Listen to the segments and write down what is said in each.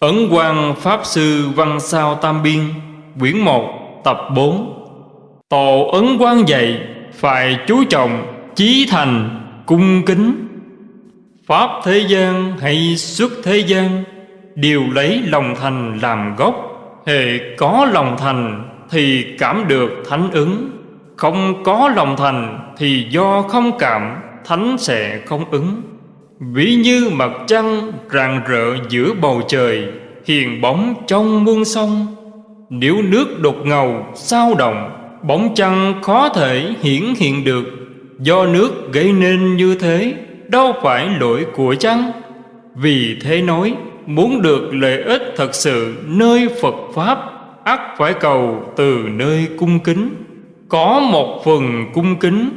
Ấn Quang Pháp Sư Văn Sao Tam Biên, Quyển 1 Tập 4 Tổ Ấn Quang dạy, Phải chú trọng, Chí thành, Cung kính. Pháp thế gian hay xuất thế gian, Đều lấy lòng thành làm gốc. Hệ có lòng thành Thì cảm được thánh ứng. Không có lòng thành Thì do không cảm, Thánh sẽ không ứng. Ví như mặt trăng rạng rỡ giữa bầu trời, Hiền bóng trong muôn sông. Nếu nước đột ngầu, sao động, Bóng trăng khó thể hiển hiện được. Do nước gây nên như thế, Đâu phải lỗi của trăng Vì thế nói, Muốn được lợi ích thật sự nơi Phật Pháp, ắt phải cầu từ nơi cung kính. Có một phần cung kính,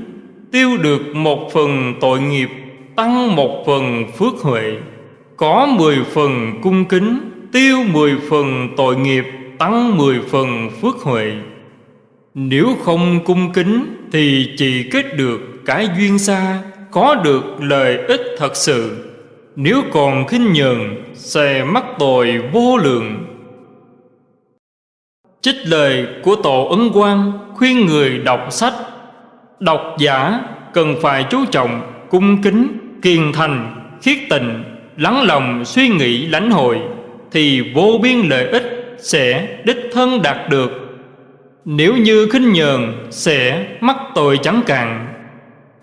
Tiêu được một phần tội nghiệp tăng một phần phước huệ, có mười phần cung kính, tiêu mười phần tội nghiệp, tăng mười phần phước huệ. Nếu không cung kính thì chỉ kết được cái duyên xa, có được lợi ích thật sự. Nếu còn khinh nhờn, sẽ mắc tội vô lượng. Trích lời của tổ ấn quang khuyên người đọc sách. Độc giả cần phải chú trọng cung kính kiên thành, khiết tình, lắng lòng suy nghĩ lãnh hội, thì vô biên lợi ích sẽ đích thân đạt được. Nếu như khinh nhờn sẽ mắc tội chẳng cạn.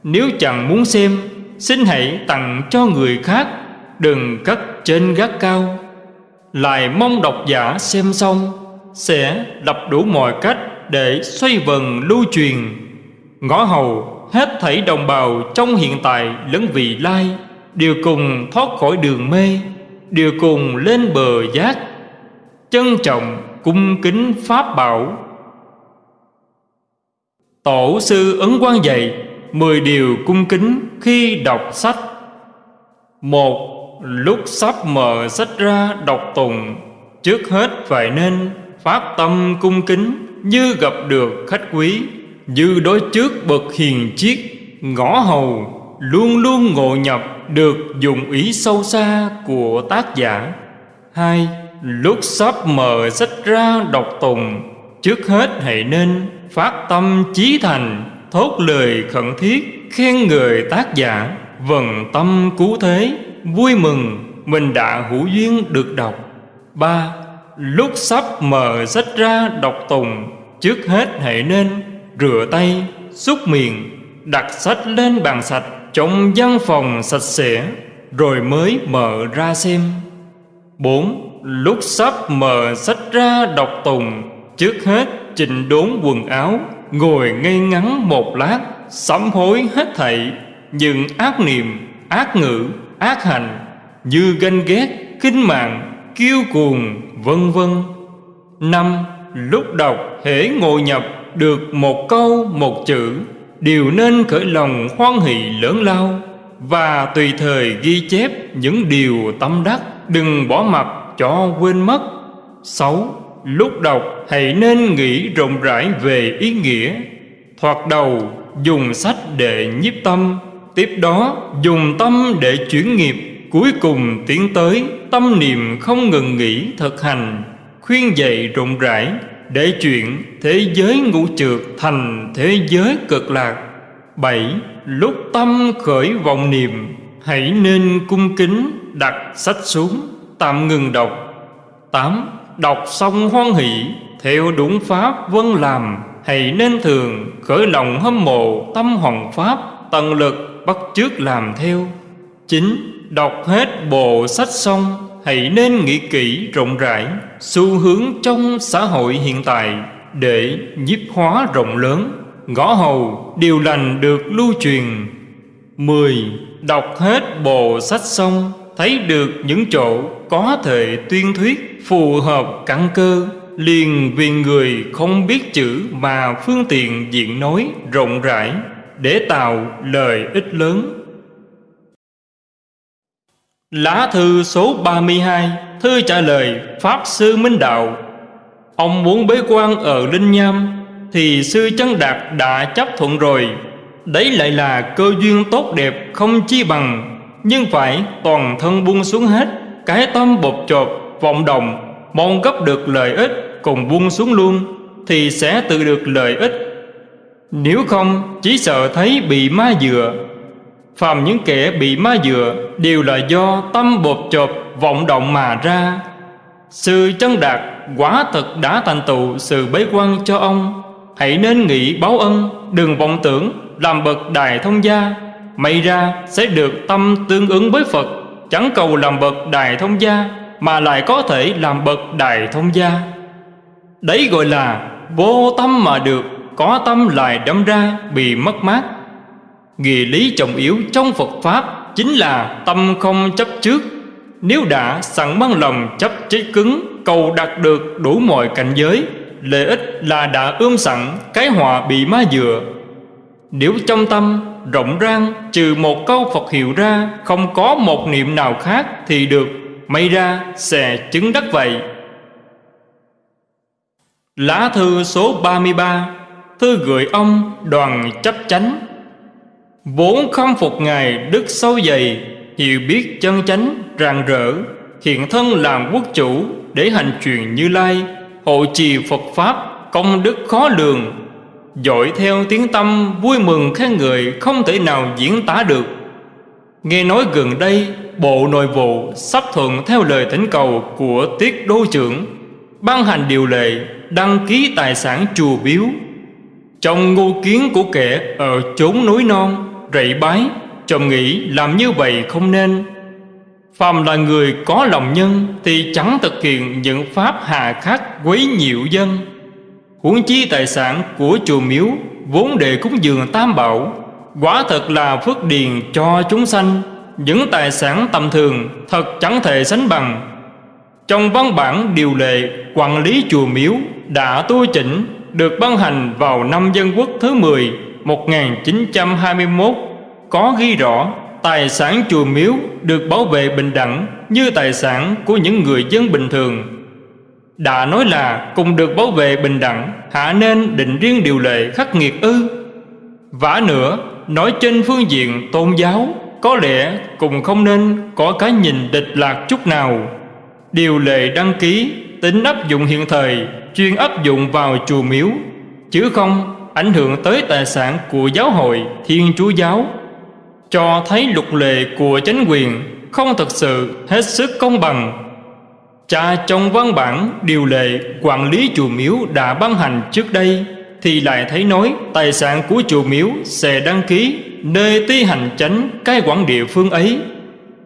Nếu chẳng muốn xem, xin hãy tặng cho người khác, đừng cất trên gác cao. Lại mong độc giả xem xong, sẽ đập đủ mọi cách để xoay vần lưu truyền. Ngõ hầu hết thảy đồng bào trong hiện tại lẫn vị lai, đều cùng thoát khỏi đường mê, đều cùng lên bờ giác, trân trọng, cung kính pháp bảo. Tổ sư ấn quan dạy mười điều cung kính khi đọc sách. Một, lúc sắp mở sách ra đọc tùng trước hết phải nên phát tâm cung kính như gặp được khách quý dư đối trước bậc hiền chiết ngõ hầu, luôn luôn ngộ nhập được dụng ý sâu xa của tác giả. Hai, lúc sắp mở sách ra đọc tùng trước hết hãy nên phát tâm chí thành, thốt lời khẩn thiết, khen người tác giả. Vần tâm cứu thế, vui mừng, mình đã hữu duyên được đọc. Ba, lúc sắp mở sách ra đọc tùng trước hết hãy nên rửa tay, xúc miệng, đặt sách lên bàn sạch trong văn phòng sạch sẽ, rồi mới mở ra xem. 4. Lúc sắp mở sách ra đọc tùng, trước hết chỉnh đốn quần áo, ngồi ngây ngắn một lát, sám hối hết thảy, những ác niệm, ác ngữ, ác hành, như ganh ghét, kinh mạng, kiêu cuồng, vân vân. năm Lúc đọc hễ ngồi nhập được một câu, một chữ đều nên khởi lòng hoan hỷ lớn lao. Và tùy thời ghi chép những điều tâm đắc, đừng bỏ mặt cho quên mất. Sáu, lúc đọc hãy nên nghĩ rộng rãi về ý nghĩa. Thoạt đầu, dùng sách để nhiếp tâm, tiếp đó dùng tâm để chuyển nghiệp. Cuối cùng tiến tới, tâm niệm không ngừng nghỉ thực hành, khuyên dạy rộng rãi để chuyện thế giới ngũ trượt thành thế giới cực lạc. Bảy, lúc tâm khởi vọng niệm, hãy nên cung kính đặt sách xuống, tạm ngừng đọc. Tám, đọc xong hoan hỷ, theo đúng pháp vân làm, hãy nên thường khởi lòng hâm mộ tâm hoàng pháp tận lực bắt chước làm theo. Chín, đọc hết bộ sách xong hãy nên nghĩ kỹ rộng rãi xu hướng trong xã hội hiện tại để nhiếp hóa rộng lớn ngõ hầu điều lành được lưu truyền 10. Đọc hết bộ sách xong, Thấy được những chỗ có thể tuyên thuyết, Phù hợp căn cơ, Liền vì người không biết chữ Mà phương tiện diện nói rộng rãi Để tạo lời ích lớn Lá thư số 32 Thư trả lời Pháp Sư Minh Đạo. Ông muốn bế quan ở Linh Nham, Thì Sư Chân Đạt đã chấp thuận rồi. Đấy lại là cơ duyên tốt đẹp không chi bằng, Nhưng phải toàn thân buông xuống hết, Cái tâm bột chộp, vọng động, Mong gấp được lợi ích cùng buông xuống luôn, Thì sẽ tự được lợi ích. Nếu không, chỉ sợ thấy bị ma dựa Phàm những kẻ bị ma dựa Đều là do tâm bột chộp, vọng động mà ra. Sư chân đạt, quả thật đã thành tựu sự bế quan cho ông. Hãy nên nghĩ báo ân, Đừng vọng tưởng, làm bậc đại thông gia. May ra sẽ được tâm tương ứng với Phật, Chẳng cầu làm bậc đại thông gia, Mà lại có thể làm bậc đại thông gia. Đấy gọi là vô tâm mà được, Có tâm lại đâm ra, bị mất mát. Nghị lý trọng yếu trong Phật Pháp Chính là tâm không chấp trước. Nếu đã sẵn mang lòng chấp chết cứng, Cầu đạt được đủ mọi cảnh giới, Lợi ích là đã ươm sẵn, Cái họa bị ma dừa. Nếu trong tâm rộng rang, Trừ một câu Phật hiệu ra, Không có một niệm nào khác Thì được, may ra sẽ chứng đắc vậy. Lá thư số 33 Thư gửi ông đoàn chấp chánh. Vốn khâm phục Ngài đức sâu dày Hiểu biết chân chánh, rạng rỡ, Hiện thân làm quốc chủ Để hành truyền như lai, Hộ trì Phật Pháp, Công đức khó lường. Dội theo tiếng tâm, Vui mừng khen người Không thể nào diễn tả được. Nghe nói gần đây, Bộ Nội vụ sắp thuận theo lời thỉnh cầu Của Tiết Đô trưởng, Ban hành điều lệ, Đăng ký tài sản chùa biếu. Trong ngô kiến của kẻ Ở chốn núi non rậy bái, Chồng nghĩ làm như vậy không nên. Phàm là người có lòng nhân Thì chẳng thực hiện những pháp hà khắc quấy nhiễu dân. Huống chi tài sản của chùa miếu Vốn để cúng dường tam bảo, Quả thật là phước điền cho chúng sanh. Những tài sản tầm thường Thật chẳng thể sánh bằng. Trong văn bản điều lệ Quản lý chùa miếu Đã tu chỉnh, Được ban hành vào năm dân quốc thứ 10 1921 có ghi rõ tài sản chùa miếu được bảo vệ bình đẳng như tài sản của những người dân bình thường. Đã nói là cùng được bảo vệ bình đẳng, hạ nên định riêng điều lệ khắc nghiệt ư. Vả nữa, nói trên phương diện tôn giáo, có lẽ cùng không nên có cái nhìn địch lạc chút nào. Điều lệ đăng ký, tính áp dụng hiện thời, chuyên áp dụng vào chùa miếu, chứ không ảnh hưởng tới tài sản của giáo hội Thiên Chúa Giáo, cho thấy luật lệ của chính quyền không thực sự hết sức công bằng. Cha trong văn bản điều lệ quản lý chùa miếu đã ban hành trước đây thì lại thấy nói tài sản của chùa miếu sẽ đăng ký nơi ti hành chánh cai quản địa phương ấy.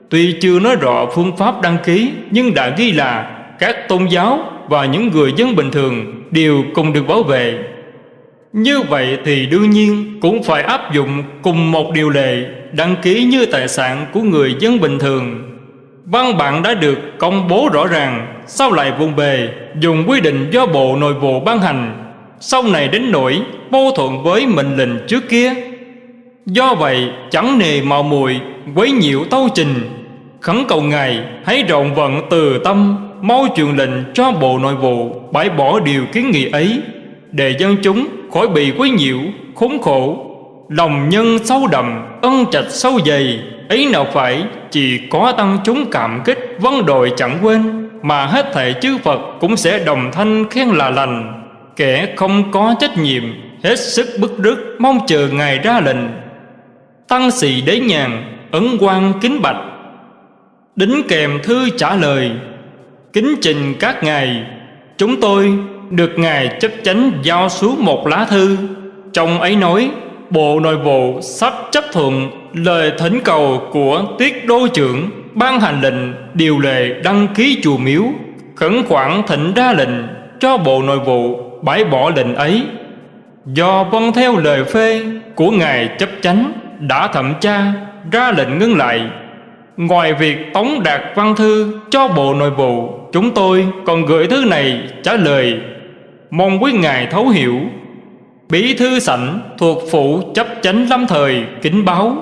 Tuy chưa nói rõ phương pháp đăng ký nhưng đã ghi là các tôn giáo và những người dân bình thường đều cùng được bảo vệ như vậy thì đương nhiên cũng phải áp dụng cùng một điều lệ đăng ký như tài sản của người dân bình thường. Văn bản đã được công bố rõ ràng, sau lại vùng bề dùng quy định do Bộ Nội vụ ban hành, sau này đến nỗi mâu thuẫn với mệnh lệnh trước kia. Do vậy chẳng nề mạo muội quấy nhiễu tâu trình, khẩn cầu Ngài hãy rộng vận từ tâm, mau truyền lệnh cho Bộ Nội vụ bãi bỏ điều kiến nghị ấy để dân chúng khỏi bị quấy nhiễu, khốn khổ. Lòng nhân sâu đậm, ân trạch sâu dày, ấy nào phải chỉ có tăng chúng cảm kích vân đội chẳng quên, mà hết thảy chư Phật cũng sẽ đồng thanh khen là lành. Kẻ không có trách nhiệm, hết sức bức rứt, mong chờ ngài ra lệnh. Tăng sĩ đế nhàn, ấn quan kính bạch. Đính kèm thư trả lời, kính trình các ngài, chúng tôi được Ngài chấp chánh giao xuống một lá thư. Trong ấy nói, Bộ Nội vụ sắp chấp thuận lời thỉnh cầu của Tiết Đô trưởng ban hành lệnh điều lệ đăng ký chùa miếu, khẩn khoản thỉnh ra lệnh cho Bộ Nội vụ bãi bỏ lệnh ấy. Do vâng theo lời phê của Ngài chấp chánh đã thẩm tra, ra lệnh ngưng lại. Ngoài việc tống đạt văn thư cho Bộ Nội vụ, Chúng tôi còn gửi thư này trả lời mong quý ngài thấu hiểu. Bí thư sảnh thuộc phụ chấp chánh lâm thời, kính báo.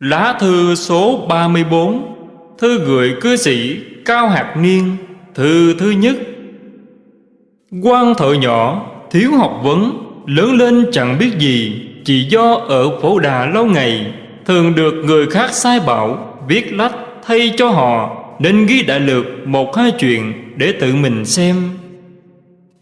Lá thư số 34 thư gửi cư sĩ cao hạt niên, thư thứ nhất. Quan thợ nhỏ, thiếu học vấn, lớn lên chẳng biết gì, chỉ do ở phổ đà lâu ngày, thường được người khác sai bảo, viết lách thay cho họ. Nên ghi đại lược một hai chuyện để tự mình xem.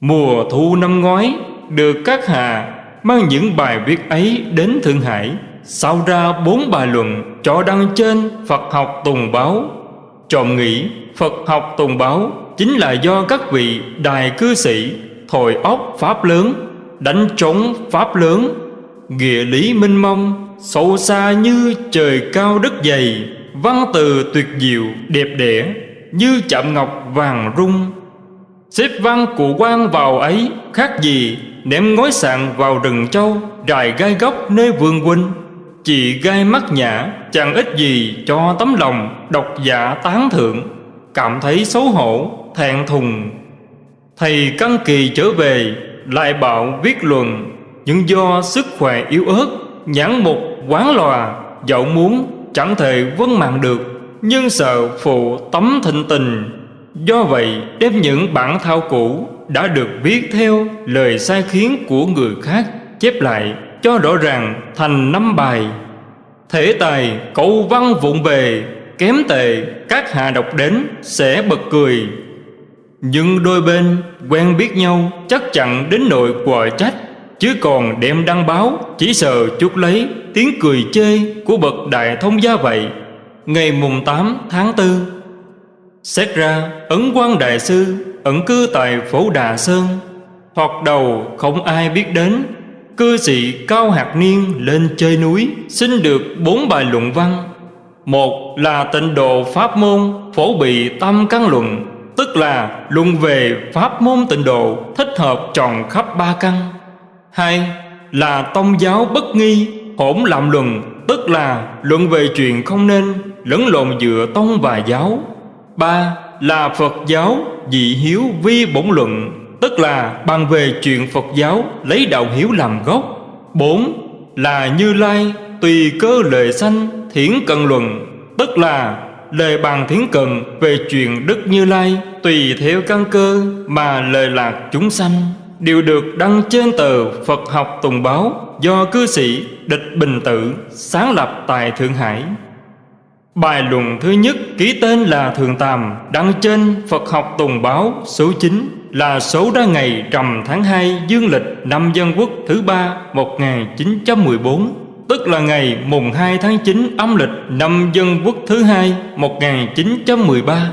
Mùa thu năm ngoái, Được các hà mang những bài viết ấy đến Thượng Hải, Sao ra bốn bài luận cho đăng trên Phật học Tùng Báo. Trộm nghĩ, Phật học Tùng Báo Chính là do các vị đài cư sĩ Thổi óc Pháp lớn, Đánh trống Pháp lớn, Nghĩa lý minh mông, Sâu xa như trời cao đất dày. Văn từ tuyệt diệu, đẹp đẽ, Như chạm ngọc vàng rung. Xếp văn cụ quan vào ấy, Khác gì, ném ngói sạn vào rừng châu Rài gai góc nơi vườn huynh Chị gai mắt nhã, Chẳng ít gì cho tấm lòng Độc giả tán thượng Cảm thấy xấu hổ, thẹn thùng. Thầy căn kỳ trở về, Lại bảo viết luận, Nhưng do sức khỏe yếu ớt, Nhãn mục quán lòa, Dẫu muốn chẳng thể vân mạng được, Nhưng sợ phụ tấm thịnh tình. Do vậy, đem những bản thao cũ Đã được viết theo lời sai khiến của người khác Chép lại cho rõ ràng thành năm bài. Thể tài câu văn vụng về, Kém tệ các hạ đọc đến sẽ bật cười. Nhưng đôi bên quen biết nhau Chắc chắn đến nội quờ trách. Chứ còn đem đăng báo, Chỉ sợ chút lấy tiếng cười chê Của bậc đại thông gia vậy. Ngày mùng 8 tháng 4 Xét ra Ấn quan Đại Sư, Ẩn cư tại phố Đà Sơn. Hoặc đầu không ai biết đến, Cư sĩ Cao Hạt Niên lên chơi núi Xin được bốn bài luận văn. Một là tịnh độ Pháp môn Phổ bị tâm căn luận, Tức là luận về Pháp môn tịnh độ Thích hợp tròn khắp ba căn. Hai là tông giáo bất nghi, Hỗn làm luận, Tức là luận về chuyện không nên Lẫn lộn giữa tông và giáo. Ba là Phật giáo dị hiếu vi bổn luận, Tức là bàn về chuyện Phật giáo lấy đạo hiếu làm gốc. Bốn là Như Lai tùy cơ lời sanh thiển cận luận, Tức là lời bàn thiển cận về chuyện Đức Như Lai Tùy theo căn cơ mà lời lạc chúng sanh. Đều được đăng trên tờ Phật học Tùng Báo Do cư sĩ Địch Bình Tự sáng lập tại Thượng Hải. Bài luận thứ nhất ký tên là Thường Tàm Đăng trên Phật học Tùng Báo số 9 Là số ra ngày trầm tháng 2 dương lịch năm Dân Quốc thứ ba 1914 Tức là ngày mùng 2 tháng 9 âm lịch năm Dân Quốc thứ hai 1913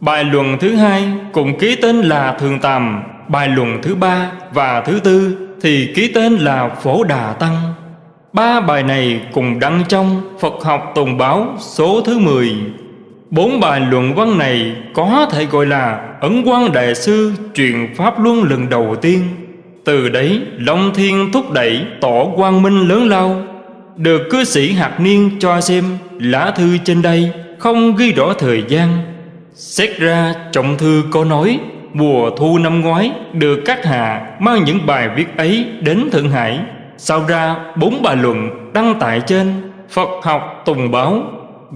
Bài luận thứ hai cùng ký tên là Thường Tàm Bài luận thứ ba và thứ tư thì ký tên là Phổ Đà Tăng. Ba bài này cùng đăng trong Phật học Tùng Báo số thứ 10 Bốn bài luận văn này có thể gọi là Ấn quang Đại Sư truyền Pháp Luân lần đầu tiên. Từ đấy, Long Thiên thúc đẩy tỏ quang minh lớn lao. Được cư sĩ Hạt Niên cho xem lá thư trên đây Không ghi rõ thời gian. Xét ra, trọng thư có nói Mùa thu năm ngoái Được các hạ mang những bài viết ấy đến Thượng Hải. Sau ra bốn bài luận đăng tại trên Phật học Tùng Báo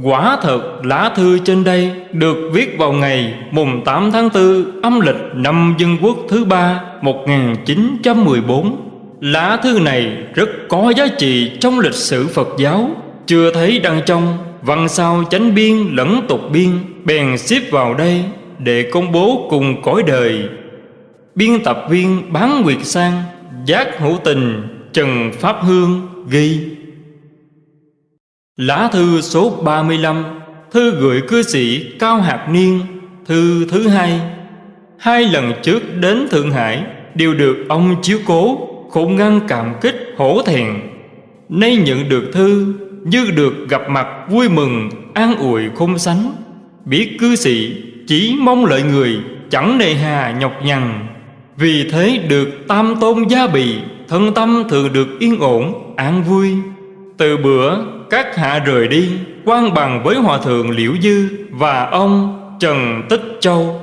Quả thật lá thư trên đây được viết vào ngày mùng 8 tháng 4 âm lịch năm Dân Quốc thứ ba 1914. Lá thư này rất có giá trị trong lịch sử Phật giáo, chưa thấy đăng trong văn sao chánh biên lẫn tục biên, bèn xếp vào đây để công bố cùng cõi đời. Biên tập viên Bán Nguyệt Sang, Giác Hữu Tình, Trần Pháp Hương ghi. Lá thư số 35 Thư gửi cư sĩ Cao hạc Niên Thư thứ hai. Hai lần trước đến Thượng Hải Đều được ông chiếu cố Khổ ngăn cảm kích hổ thẹn. Nay nhận được thư Như được gặp mặt vui mừng An ủi không sánh Biết cư sĩ chỉ mong lợi người, Chẳng nề hà nhọc nhằn. Vì thế được tam tôn gia bị Thân tâm thường được yên ổn, an vui. Từ bữa các hạ rời đi, quan bằng với hòa thượng liễu dư và ông trần tích châu.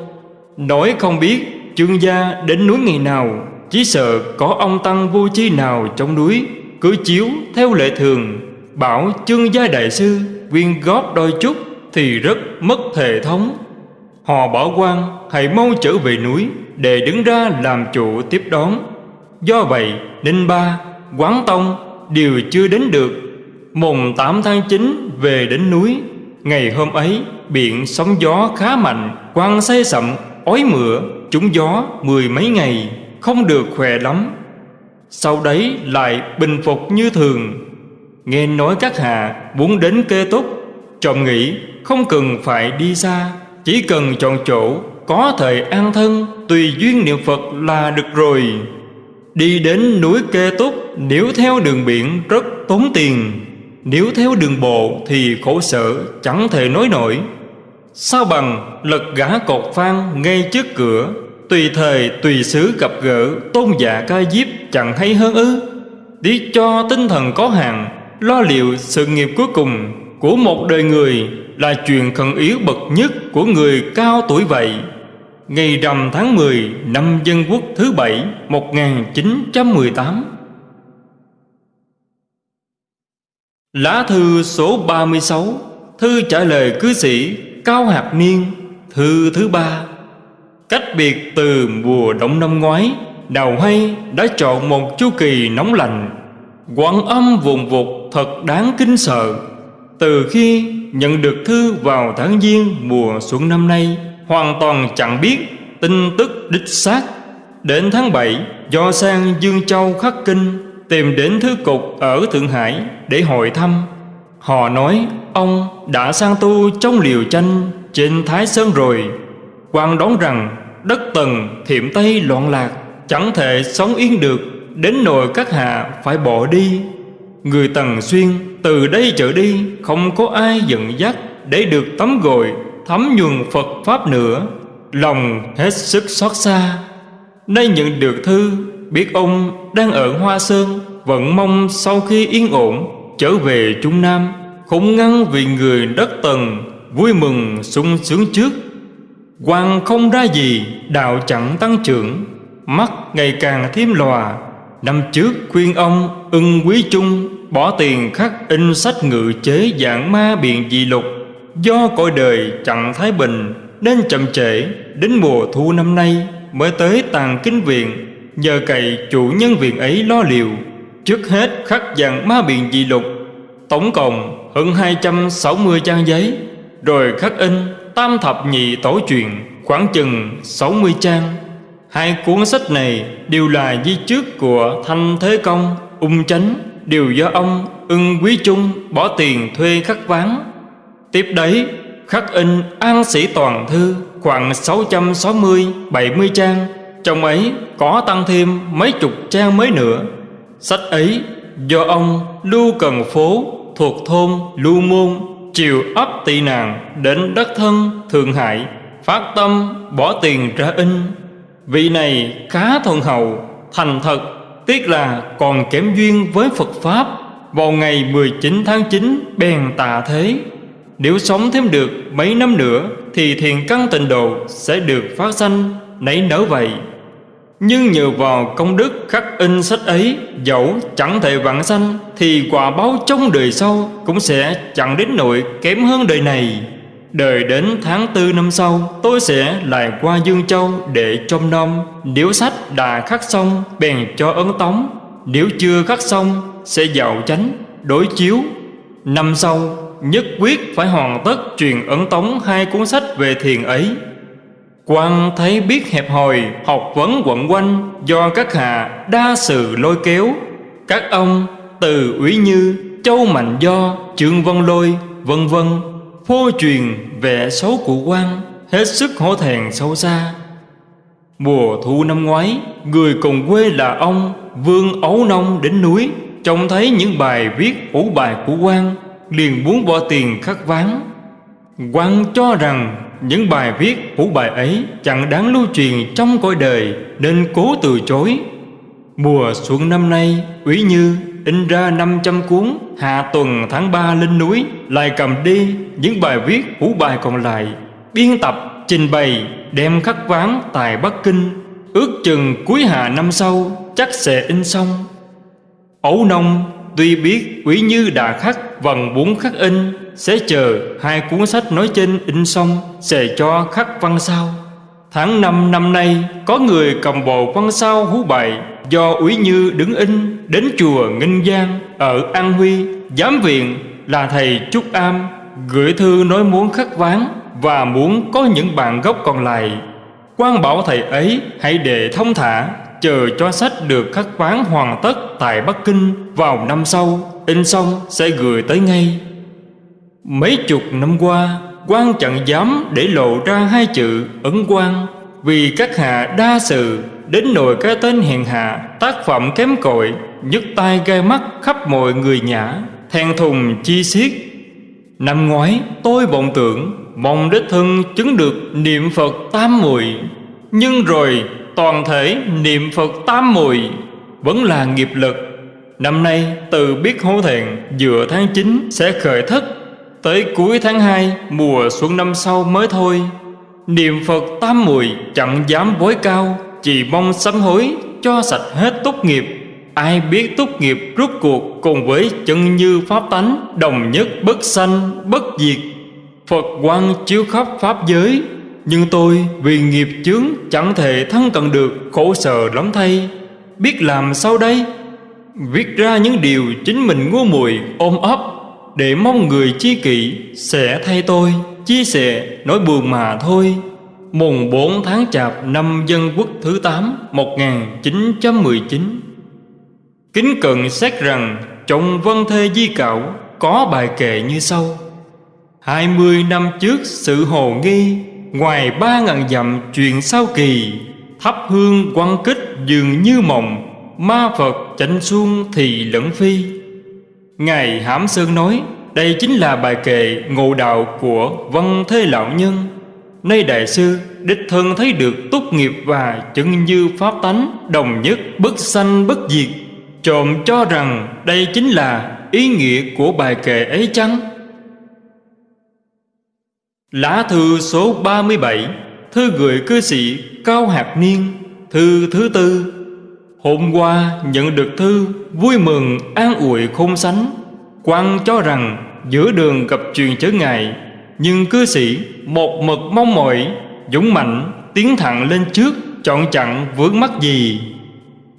Nói không biết chương gia đến núi ngày nào, chỉ sợ có ông tăng vô chi nào trong núi, cứ chiếu theo lệ thường, bảo chương gia đại sư quyên góp đôi chút thì rất mất hệ thống họ bảo quan, hãy mau trở về núi để đứng ra làm chủ tiếp đón. Do vậy, ninh ba, quán tông, đều chưa đến được. Mùng 8 tháng 9 về đến núi, Ngày hôm ấy, biển sóng gió khá mạnh, Quang say sậm, ói mửa, Trúng gió mười mấy ngày, Không được khỏe lắm. Sau đấy lại bình phục như thường. Nghe nói các hạ muốn đến kê túc Trọng nghĩ không cần phải đi xa. Chỉ cần chọn chỗ, có thời an thân, Tùy duyên niệm Phật là được rồi. Đi đến núi kê túc, Nếu theo đường biển rất tốn tiền. Nếu theo đường bộ thì khổ sở, Chẳng thể nói nổi. Sao bằng lật gã cột phan ngay trước cửa, Tùy thời, tùy xứ gặp gỡ, Tôn giả ca diếp chẳng hay hơn ư? Đi cho tinh thần có hạn, Lo liệu sự nghiệp cuối cùng Của một đời người. Là chuyện khẩn yếu bậc nhất Của người cao tuổi vậy. Ngày rằm tháng 10 năm Dân Quốc thứ bảy 1918 Lá thư số 36 Thư trả lời cư sĩ Cao Hạt Niên, Thư thứ ba. Cách biệt từ mùa đông năm ngoái Đào hay đã chọn một chu kỳ nóng lạnh Quảng âm vùng vụt thật đáng kinh sợ. Từ khi nhận được thư vào tháng Giêng mùa xuân năm nay, Hoàn toàn chẳng biết tin tức đích xác. Đến tháng 7 Do sang Dương Châu khắc kinh Tìm đến thư cục ở Thượng Hải Để hội thăm. Họ nói, ông đã sang tu trong liều tranh Trên Thái Sơn rồi. Quan đoán rằng đất tần thiểm Tây loạn lạc, Chẳng thể sống yên được, Đến nỗi các hạ phải bỏ đi. Người Tần Xuyên từ đây trở đi, Không có ai dẫn dắt Để được tắm gội, thấm nhuần Phật Pháp nữa. Lòng hết sức xót xa. Nay nhận được thư, Biết ông đang ở Hoa Sơn, Vẫn mong sau khi yên ổn, Trở về Trung Nam. Không ngăn vì người đất tần, Vui mừng sung sướng trước. Quan không ra gì, Đạo chẳng tăng trưởng. Mắt ngày càng thêm lòa. Năm trước khuyên ông ưng quý chung Bỏ tiền khắc in sách ngự chế dạng ma biện dị lục. Do cõi đời chẳng thái bình Nên chậm trễ Đến mùa thu năm nay Mới tới tàn kinh viện. Nhờ cậy chủ nhân viện ấy lo liệu Trước hết khắc dạng ma biện dị lục. Tổng cộng hơn 260 trang giấy Rồi khắc in Tam thập nhị tổ truyền Khoảng chừng 60 trang. Hai cuốn sách này đều là di trước của Thanh Thế Công, Ung Chánh. Đều do ông ưng quý chung bỏ tiền thuê khắc ván. Tiếp đấy, khắc in An Sĩ Toàn Thư khoảng 660-70 trang. Trong ấy có tăng thêm mấy chục trang mới nữa. Sách ấy do ông Lưu Cần Phố thuộc thôn Lưu Môn Chiều ấp tị nạn đến đất thân Thượng Hải Phát tâm bỏ tiền ra in. Vị này khá thuần hậu, Thành thật Tiếc là còn kém duyên với Phật Pháp, Vào ngày 19 tháng 9 bèn tạ thế. Nếu sống thêm được mấy năm nữa Thì thiền căn tịnh độ sẽ được phát sanh nảy nở vậy. Nhưng nhờ vào công đức khắc in sách ấy, Dẫu chẳng thể vạn sanh, Thì quả báo trong đời sau Cũng sẽ chẳng đến nỗi kém hơn đời này. Đời đến tháng tư năm sau, Tôi sẽ lại qua Dương Châu để trông nom. Nếu sách đã khắc xong, Bèn cho ấn tống. Nếu chưa khắc xong, Sẽ dạo chánh, Đối chiếu. Năm sau, nhất quyết phải hoàn tất truyền ấn tống hai cuốn sách về thiền ấy. Quan thấy biết hẹp hòi, học vấn quẩn quanh, do các hạ đa sự lôi kéo. Các ông, từ ủy như, châu mạnh do, trương vân lôi, vân vân phô truyền vẻ xấu của quan, hết sức hổ thẹn sâu xa. Mùa thu năm ngoái, người cùng quê là ông vương ấu nông đến núi, trông thấy những bài viết ủ bài của quan, liền muốn bỏ tiền khắc ván. Quan cho rằng những bài viết ủ bài ấy chẳng đáng lưu truyền trong cõi đời nên cố từ chối. Mùa xuân năm nay quý như in ra 500 cuốn Hạ tuần tháng 3 lên núi Lại cầm đi những bài viết hữu bài còn lại Biên tập, trình bày, đem khắc ván tại Bắc Kinh. Ước chừng cuối hạ năm sau chắc sẽ in xong. Ấu nông tuy biết quý như đã khắc vần bốn khắc in Sẽ chờ hai cuốn sách nói trên in xong Sẽ cho khắc văn sau Tháng 5 năm nay có người cầm bộ văn sao hú bài Do úy như đứng in đến chùa Nghinh Giang ở An Huy, Giám viện là thầy Trúc Am, Gửi thư nói muốn khắc ván Và muốn có những bạn gốc còn lại. Quan bảo thầy ấy hãy để thông thả, Chờ cho sách được khắc ván hoàn tất Tại Bắc Kinh vào năm sau, In xong sẽ gửi tới ngay. Mấy chục năm qua quan chẳng dám để lộ ra hai chữ ấn quan Vì các hạ đa sự Đến nỗi cái tên hèn hạ, Tác phẩm kém cội, nhức tai gai mắt khắp mọi người nhã Thèn thùng chi xiết. Năm ngoái, tôi vọng tưởng Mong đích thân chứng được niệm Phật tam mùi, Nhưng rồi toàn thể niệm Phật tam mùi Vẫn là nghiệp lực. Năm nay, từ biết hổ thẹn Giữa tháng 9 sẽ khởi thất, Tới cuối tháng 2 Mùa xuân năm sau mới thôi. Niệm Phật tam mùi Chẳng dám bối cao chỉ mong sám hối, Cho sạch hết tốt nghiệp. Ai biết tốt nghiệp rút cuộc Cùng với chân như pháp tánh, Đồng nhất bất sanh, bất diệt. Phật quang chiếu khắp pháp giới, Nhưng tôi vì nghiệp chướng Chẳng thể thân cận được, Khổ sở lắm thay. Biết làm sao đây? Viết ra những điều chính mình ngu muội ôm ấp, Để mong người chi kỷ Sẽ thay tôi, Chia sẻ nói buồn mà thôi. Mùng 4 tháng Chạp năm Dân Quốc thứ 8 1919 Kính cận xét rằng Trong Vân Thê Di Cảo Có bài kệ như sau. Hai mươi năm trước sự hồ nghi, Ngoài ba ngàn dặm chuyện sao kỳ, Thắp hương quăng kích dường như mộng, Ma Phật chánh xuông thì lẫn phi. Ngài Hãm Sơn nói, Đây chính là bài kệ ngộ đạo của Văn Thế Lão Nhân. Nay Đại Sư, đích thân thấy được tốt nghiệp và chân như pháp tánh, Đồng nhất, bất sanh, bất diệt. Trộm cho rằng đây chính là ý nghĩa của bài kệ ấy chăng? Lá thư số 37 Thư gửi cư sĩ Cao hạc Niên, Thư thứ tư. Hôm qua nhận được thư, Vui mừng, an ủi khôn sánh. Quan cho rằng giữa đường gặp chuyện chớ ngại nhưng cư sĩ một mực mong mỏi, Dũng mạnh, tiến thẳng lên trước, Chọn chặn vướng mắc gì?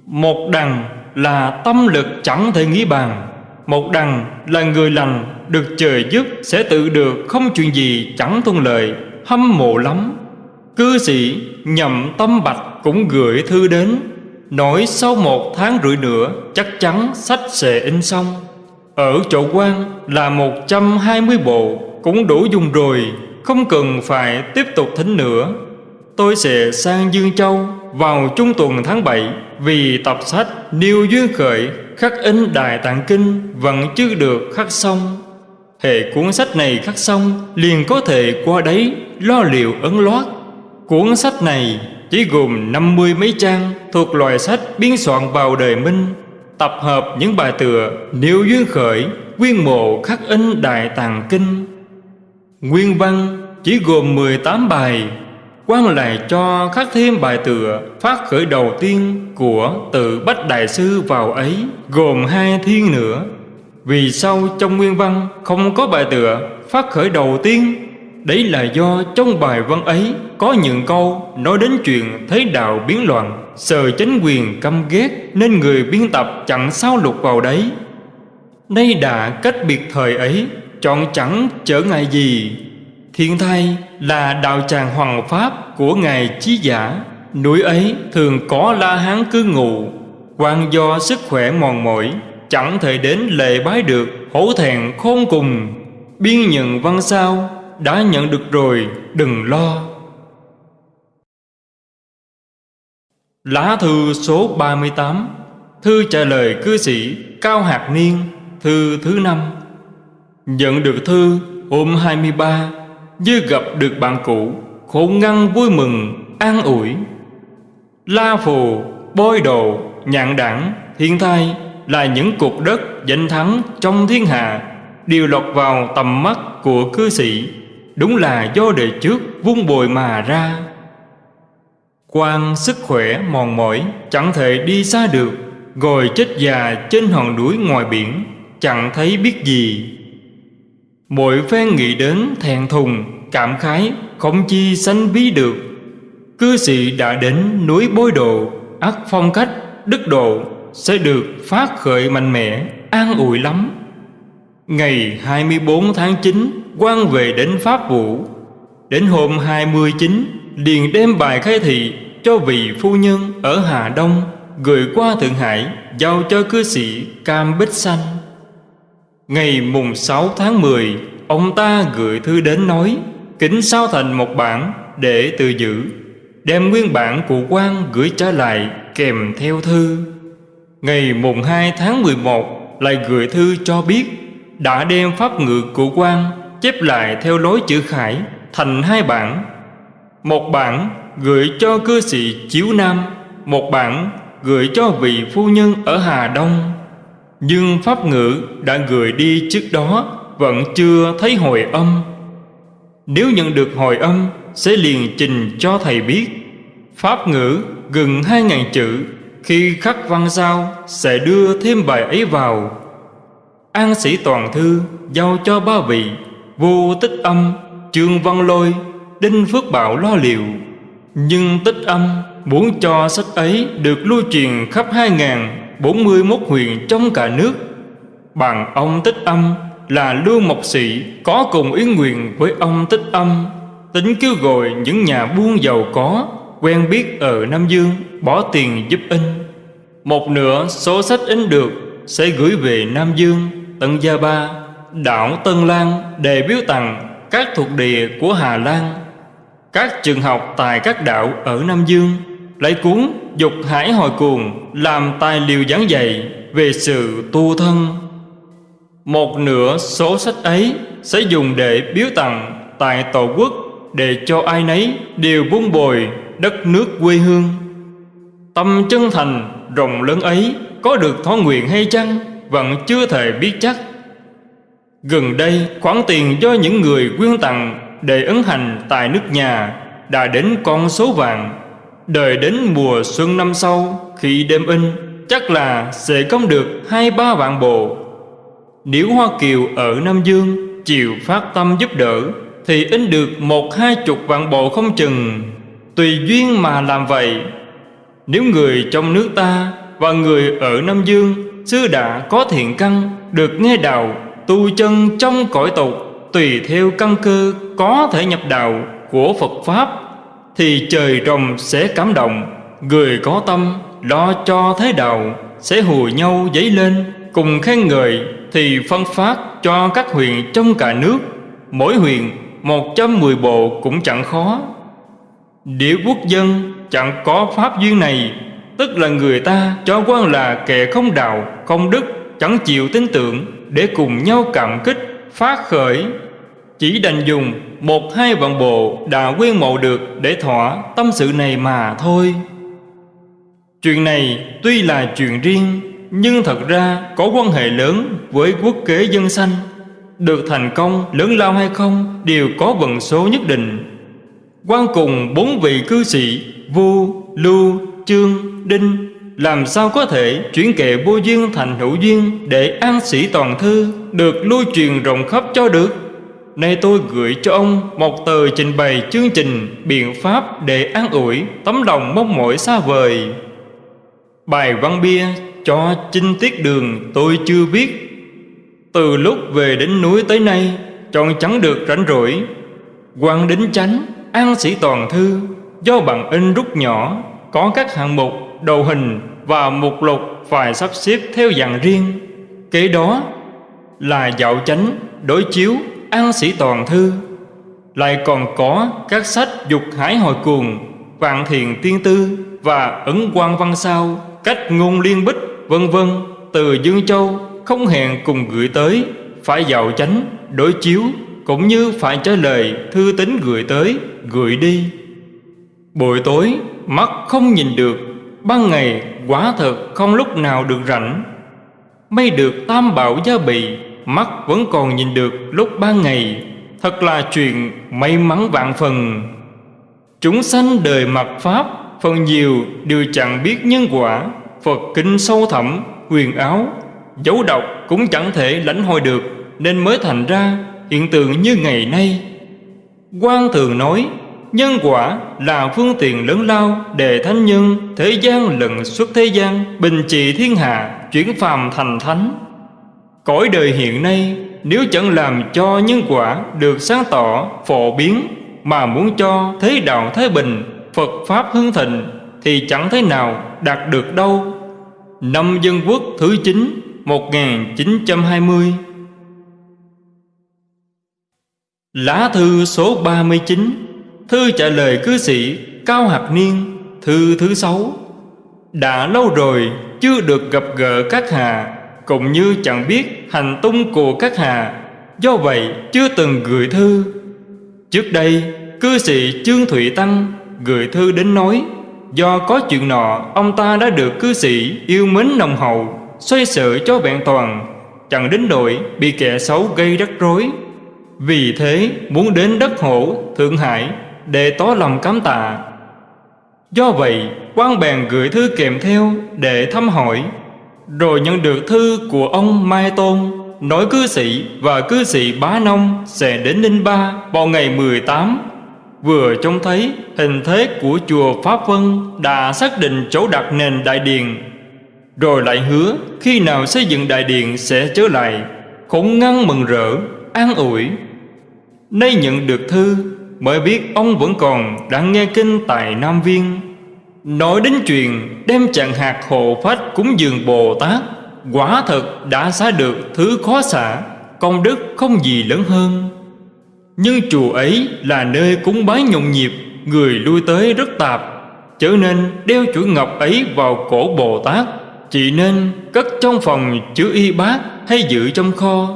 Một đằng là tâm lực chẳng thể nghĩ bàn. Một đằng là người lành Được trời giúp sẽ tự được Không chuyện gì chẳng thuận lợi, Hâm mộ lắm. Cư sĩ nhậm tâm bạch cũng gửi thư đến, Nói sau một tháng rưỡi nữa Chắc chắn sách sẽ in xong. Ở chỗ quan là 120 bộ cũng đủ dùng rồi, Không cần phải tiếp tục thính nữa Tôi sẽ sang Dương Châu vào trung tuần tháng 7 vì tập sách Niêu Duyên Khởi, khắc in Đại Tạng Kinh vẫn chưa được khắc xong. Hệ cuốn sách này khắc xong liền có thể qua đấy lo liệu ấn loát. Cuốn sách này chỉ gồm 50 mấy trang thuộc loại sách biên soạn vào đời Minh, tập hợp những bài tựa Niêu Duyên Khởi quyên mộ, khắc in Đại Tạng Kinh Nguyên văn chỉ gồm 18 bài quan lại cho khắc thêm bài tựa phát khởi đầu tiên của tự bách đại sư vào ấy, gồm hai thiên nữa. Vì sao trong nguyên văn không có bài tựa phát khởi đầu tiên? Đấy là do trong bài văn ấy có những câu nói đến chuyện thế đạo biến loạn sờ chính quyền căm ghét nên người biên tập chẳng sao lục vào đấy. Nay đã cách biệt thời ấy chọn chẳng trở ngại gì. Thiên thai là đạo tràng hoàng pháp của Ngài Chí Giả. Núi ấy thường có la hán cư ngụ quan do sức khỏe mòn mỏi, Chẳng thể đến lệ bái được, Hổ thẹn khôn cùng. Biên nhận văn sao, Đã nhận được rồi, đừng lo. Lá thư số 38 Thư trả lời cư sĩ Cao Hạt Niên, Thư thứ năm. Nhận được thư hôm 23 như gặp được bạn cũ, khổ ngăn vui mừng, an ủi. La phù, bôi đồ nhạn đảng, thiên thai là những cuộc đất danh thắng trong thiên hạ, đều lọt vào tầm mắt của cư sĩ. Đúng là do đời trước vung bồi mà ra. Quan sức khỏe mòn mỏi, chẳng thể đi xa được. Ngồi chết già trên hòn núi ngoài biển, chẳng thấy biết gì. Mỗi phen nghĩ đến thẹn thùng, Cảm khái, không chi sanh ví được. Cư sĩ đã đến núi bối độ ắt phong cách, đức độ, Sẽ được phát khởi mạnh mẽ, An ủi lắm. Ngày 24 tháng 9 quan về đến Pháp Vũ. Đến hôm 29 liền đem bài khai thị cho vị phu nhân ở Hà Đông, gửi qua Thượng Hải, giao cho cư sĩ Cam Bích Xanh. Ngày mùng 6 tháng 10, ông ta gửi thư đến nói kính sao thành một bản để tự giữ, đem nguyên bản của quan gửi trả lại kèm theo thư. Ngày mùng 2 tháng 11 lại gửi thư cho biết đã đem pháp ngự của quan chép lại theo lối chữ khải thành hai bản. Một bản gửi cho cư sĩ Chiếu Nam, một bản gửi cho vị phu nhân ở Hà Đông. Nhưng pháp ngữ đã gửi đi trước đó vẫn chưa thấy hồi âm. Nếu nhận được hồi âm sẽ liền trình cho thầy biết. Pháp ngữ gần 2.000 chữ khi khắc văn sao sẽ đưa thêm bài ấy vào. An sĩ toàn thư giao cho ba vị vô tích âm, trương văn lôi, đinh phước bảo lo liệu. Nhưng tích âm muốn cho sách ấy được lưu truyền khắp 2041 huyện trong cả nước. Bằng ông tích âm là Lưu Mộc Sĩ có cùng ý nguyện với ông tích âm, tính kêu gọi những nhà buôn giàu có quen biết ở Nam Dương bỏ tiền giúp in. Một nửa số sách in được sẽ gửi về Nam Dương, Tân Gia Ba, đảo Tân Lan để biếu tặng các thuộc địa của Hà Lan các trường học tại các đảo ở Nam Dương lấy cuốn Dục Hải Hồi Cuồng làm tài liệu giảng dạy về sự tu thân. Một nửa số sách ấy sẽ dùng để biếu tặng tại Tổ quốc để cho ai nấy đều vun bồi đất nước quê hương. Tâm chân thành, rộng lớn ấy có được thói nguyện hay chăng vẫn chưa thể biết chắc. Gần đây, khoản tiền do những người quyên tặng để ấn hành tại nước nhà đã đến con số vàng đợi đến mùa xuân năm sau, khi đêm in, chắc là sẽ công được hai ba vạn bộ. Nếu hoa kiều ở nam dương chịu phát tâm giúp đỡ, thì in được một hai chục vạn bộ không chừng. Tùy duyên mà làm vậy. Nếu người trong nước ta và người ở nam dương xưa đã có thiện căn, được nghe đạo, tu chân trong cõi tục, tùy theo căn cơ có thể nhập đạo của Phật Pháp thì trời rồng sẽ cảm động. Người có tâm lo cho thế đạo sẽ hùa nhau dấy lên. Cùng khen ngợi thì phân phát cho các huyện trong cả nước. Mỗi huyện 110 bộ cũng chẳng khó. Địa quốc dân chẳng có pháp duyên này. Tức là người ta cho quan là kẻ không đạo, không đức Chẳng chịu tin tưởng để cùng nhau cảm kích, phát khởi. Chỉ đành dùng một hai vạn bộ đã quyên mộ được để thỏa tâm sự này mà thôi. Chuyện này tuy là chuyện riêng Nhưng thật ra có quan hệ lớn với quốc kế dân sanh. Được thành công lớn lao hay không đều có vận số nhất định. Quan cùng bốn vị cư sĩ Vu, Lưu, Chương, Đinh Làm sao có thể chuyển kệ vô duyên thành hữu duyên Để an sĩ toàn thư Được lưu truyền rộng khắp cho được? Nay tôi gửi cho ông một tờ trình bày chương trình biện pháp để an ủi tấm lòng mong mỏi xa vời. Bài văn bia cho chinh tiết đường tôi chưa viết. Từ lúc về đến núi tới nay, chọn chẳng được rảnh rỗi. quan đính chánh, an sĩ toàn thư, do bằng in rút nhỏ, có các hạng mục, đầu hình và mục lục phải sắp xếp theo dạng riêng. Kế đó là dạo chánh, đối chiếu An sĩ toàn thư, Lại còn có các sách dục hải hồi cuồng Vạn thiền tiên tư Và ấn quan văn sao, Cách ngôn liên bích, vân vân. Từ Dương Châu không hẹn cùng gửi tới, Phải giàu chánh, đối chiếu, Cũng như phải trả lời thư tín gửi tới, Gửi đi. Buổi tối, mắt không nhìn được, Ban ngày quả thật không lúc nào được rảnh. May được tam bảo gia bị mắt vẫn còn nhìn được lúc ban ngày. Thật là chuyện may mắn vạn phần. Chúng sanh đời mặt Pháp Phần nhiều đều chẳng biết nhân quả. Phật kinh sâu thẳm, huyền áo Dấu độc cũng chẳng thể lãnh hội được Nên mới thành ra hiện tượng như ngày nay. Quan thường nói Nhân quả là phương tiện lớn lao Để thánh nhân thế gian lần xuất thế gian Bình trị thiên hạ Chuyển phàm thành thánh. Cõi đời hiện nay Nếu chẳng làm cho nhân quả được sáng tỏ, phổ biến Mà muốn cho thế đạo thái bình, Phật Pháp hưng thịnh Thì chẳng thế nào đạt được đâu. Năm Dân Quốc thứ 9 1920 Lá thư số 39 Thư trả lời cư sĩ Cao Hạc Niên Thư thứ sáu. Đã lâu rồi chưa được gặp gỡ các hạ cũng như chẳng biết hành tung của các hà Do vậy, chưa từng gửi thư. Trước đây, cư sĩ Trương Thụy Tăng Gửi thư đến nói, Do có chuyện nọ, Ông ta đã được cư sĩ yêu mến nồng hậu, Xoay sở cho vẹn toàn, Chẳng đến nỗi bị kẻ xấu gây rắc rối. Vì thế, muốn đến đất hổ Thượng Hải Để tỏ lòng cảm tạ. Do vậy, quan bèn gửi thư kèm theo Để thăm hỏi. Rồi nhận được thư của ông Mai Tôn Nói cư sĩ và cư sĩ Bá Nông Sẽ đến Ninh Ba vào ngày 18 Vừa trông thấy hình thế của chùa Pháp Vân Đã xác định chỗ đặt nền đại điện. Rồi lại hứa khi nào xây dựng đại điện sẽ trở lại. Khổng ngăn mừng rỡ, an ủi. Nay nhận được thư Mới biết ông vẫn còn đang nghe kinh tại Nam Viên. Nói đến chuyện đem chặn hạt hộ phách cúng dường Bồ Tát, Quả thật đã xá được thứ khó xả, Công đức không gì lớn hơn. Nhưng chùa ấy là nơi cúng bái nhộn nhịp, Người lui tới rất tạp Trở nên đeo chuỗi ngọc ấy vào cổ Bồ Tát, Chỉ nên cất trong phòng chứa y bát hay giữ trong kho.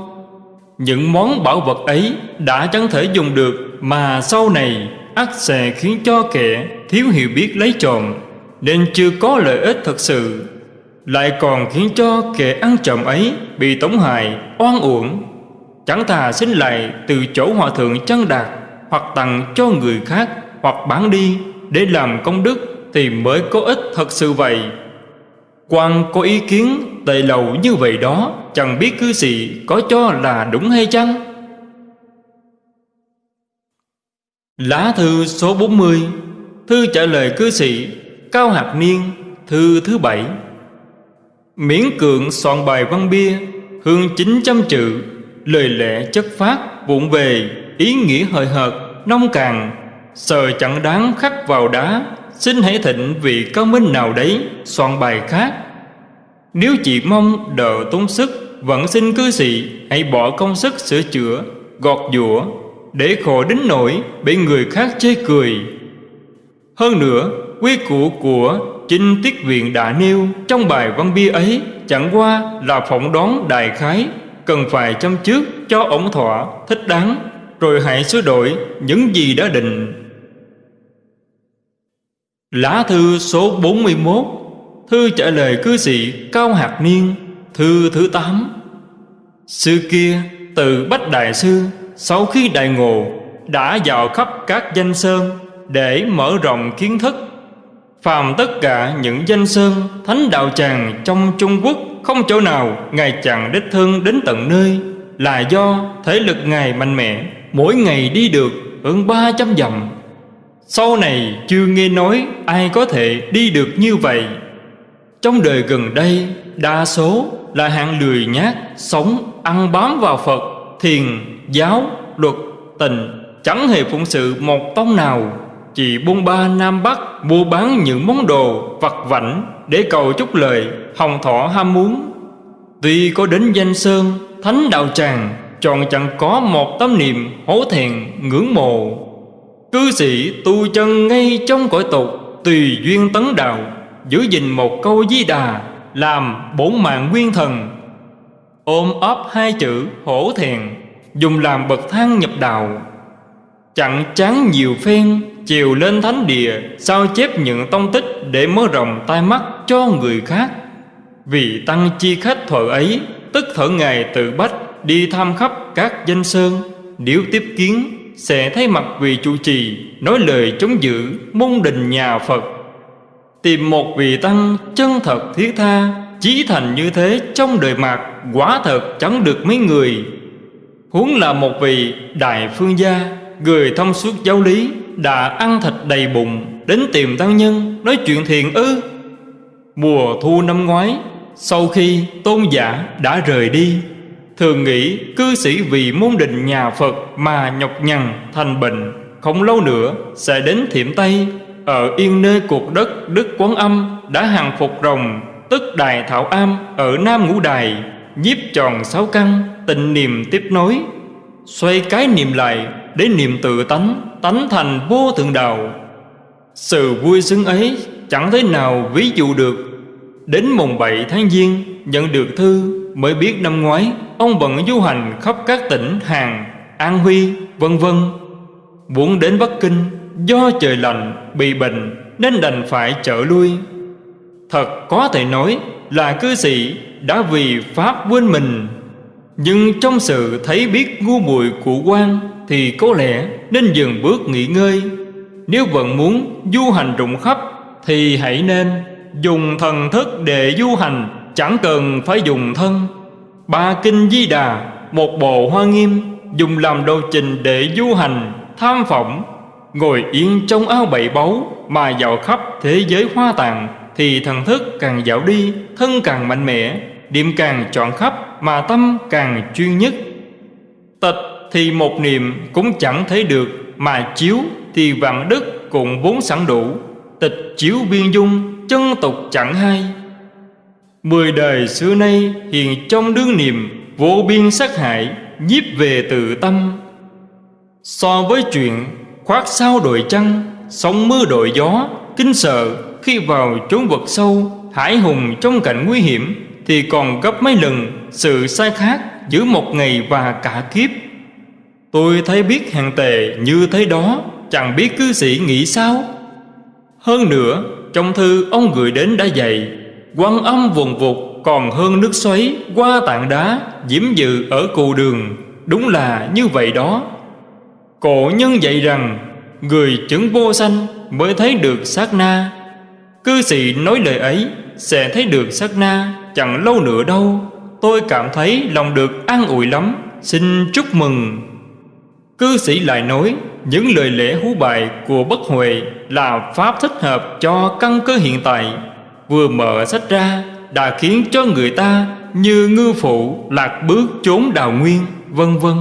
Những món bảo vật ấy đã chẳng thể dùng được Mà sau này ắt sẽ khiến cho kẻ thiếu hiểu biết lấy trộm Nên chưa có lợi ích thật sự. Lại còn khiến cho kẻ ăn trộm ấy bị tống hại, oan uổng. Chẳng thà xin lại từ chỗ hòa thượng chân đạt Hoặc tặng cho người khác hoặc bán đi Để làm công đức thì mới có ích thật sự vậy. Quan có ý kiến tệ lầu như vậy đó Chẳng biết cư sĩ có cho là đúng hay chăng? Lá thư số 40 Thư trả lời cư sĩ Cao Hạc Niên, Thư thứ bảy. Miễn cưỡng soạn bài văn bia, Hương 900 chữ Lời lẽ chất phát, vụn về, Ý nghĩa hời hợt, Nông càng Sờ chẳng đáng khắc vào đá, Xin hãy thịnh vị cao minh nào đấy Soạn bài khác. Nếu chỉ mong đỡ tốn sức, Vẫn xin cư sĩ Hãy bỏ công sức sửa chữa, Gọt giũa để khổ đến nỗi bị người khác chê cười. Hơn nữa, quy củ của chinh Tiết Viện đã nêu trong bài văn bia ấy chẳng qua là phỏng đoán đại khái, cần phải chăm trước cho ổn thỏa, thích đáng, rồi hãy sửa đổi những gì đã định. Lá thư số 41 Thư trả lời cư sĩ Cao Hạc Niên Thư thứ 8 sư kia từ Bách Đại Sư sau khi đại ngộ, đã vào khắp các danh sơn để mở rộng kiến thức. Phàm tất cả những danh sơn, thánh đạo tràng trong trung quốc không chỗ nào ngài chẳng đích thân đến tận nơi, là do thể lực ngài mạnh mẽ, mỗi ngày đi được hơn ba trăm dặm. Sau này chưa nghe nói ai có thể đi được như vậy. Trong đời gần đây, đa số là hạng lười nhác, sống ăn bám vào phật thiền giáo, luật, tình Chẳng hề phụng sự một tông nào. Chỉ buôn ba Nam Bắc Mua bán những món đồ vặt vảnh Để cầu chúc lời Hồng thọ ham muốn. Tuy có đến danh sơn Thánh đạo tràng Chọn chẳng có một tấm niệm hổ thẹn ngưỡng mộ. Cư sĩ tu chân ngay trong cõi tục Tùy duyên tấn đạo Giữ gìn một câu di đà Làm bổn mạng nguyên thần. Ôm ấp hai chữ hổ thẹn, dùng làm bậc thang nhập đạo. Chẳng chán nhiều phen, chiều lên thánh địa, sao chép những tông tích để mở rộng tai mắt cho người khác. Vì tăng chi khách thuở ấy, tức thở ngài tự bách, đi thăm khắp các danh sơn. Nếu tiếp kiến, sẽ thấy mặt vị chủ trì, nói lời chống giữ, môn đình nhà phật. Tìm một vị tăng chân thật thiết tha chí thành như thế, trong đời mạc, quả thật chẳng được mấy người. Huống là một vị đại phương gia, Người thông suốt giáo lý, Đã ăn thịt đầy bụng, Đến tìm tăng nhân, Nói chuyện thiện ư. Mùa thu năm ngoái, Sau khi tôn giả đã rời đi, Thường nghĩ cư sĩ vì môn định nhà Phật Mà nhọc nhằn, thành bệnh, Không lâu nữa sẽ đến thiểm Tây. Ở yên nơi cuộc đất Đức Quán Âm Đã hàng phục rồng Tức Đài Thảo Am Ở Nam Ngũ Đài Nhiếp tròn sáu căn Tình niềm tiếp nối Xoay cái niệm lại Để niệm tự tánh Tánh thành vô thượng đạo. Sự vui sướng ấy Chẳng thế nào ví dụ được. Đến mùng 7 tháng Giêng Nhận được thư Mới biết năm ngoái Ông bận du hành khắp các tỉnh Hàn, An Huy, vân vân. Muốn đến Bắc Kinh Do trời lạnh, bị bệnh Nên đành phải trở lui. Thật có thể nói là cư sĩ đã vì Pháp quên mình. Nhưng trong sự thấy biết ngu muội của quan Thì có lẽ nên dừng bước nghỉ ngơi. Nếu vẫn muốn du hành rộng khắp Thì hãy nên dùng thần thức để du hành, Chẳng cần phải dùng thân. Ba kinh di đà, Một bộ hoa nghiêm, Dùng làm đồ trình để du hành, Tham phỏng Ngồi yên trong áo bảy báu Mà dạo khắp thế giới hoa tàng thì thần thức càng dạo đi, Thân càng mạnh mẽ, Điểm càng chọn khắp Mà tâm càng chuyên nhất. Tịch thì một niệm cũng chẳng thấy được, Mà chiếu thì vạn đức cũng vốn sẵn đủ. Tịch chiếu biên dung, Chân tục chẳng hay Mười đời xưa nay hiện trong đương niệm, Vô biên sát hại, nhiếp về tự tâm. So với chuyện khoác sao đội trăng, Sóng mưa đội gió Kinh sợ khi vào chốn vực sâu Hải hùng trong cảnh nguy hiểm, Thì còn gấp mấy lần sự sai khác Giữa một ngày và cả kiếp. Tôi thấy biết hàng tề như thế đó, Chẳng biết cư sĩ nghĩ sao. Hơn nữa, Trong thư ông gửi đến đã dạy Quan âm vùng vụt còn hơn nước xoáy qua tảng đá diễm dự ở cù đường. Đúng là như vậy đó. Cổ nhân dạy rằng, Người chứng vô sanh mới thấy được sát na. Cư sĩ nói lời ấy, Sẽ thấy được sát na, Chẳng lâu nữa đâu, Tôi cảm thấy lòng được an ủi lắm, Xin chúc mừng. Cư sĩ lại nói, Những lời lễ hú bài của Bất Huệ Là pháp thích hợp cho căn cơ hiện tại. Vừa mở sách ra, Đã khiến cho người ta Như ngư phụ lạc bước trốn đào nguyên, Vân vân.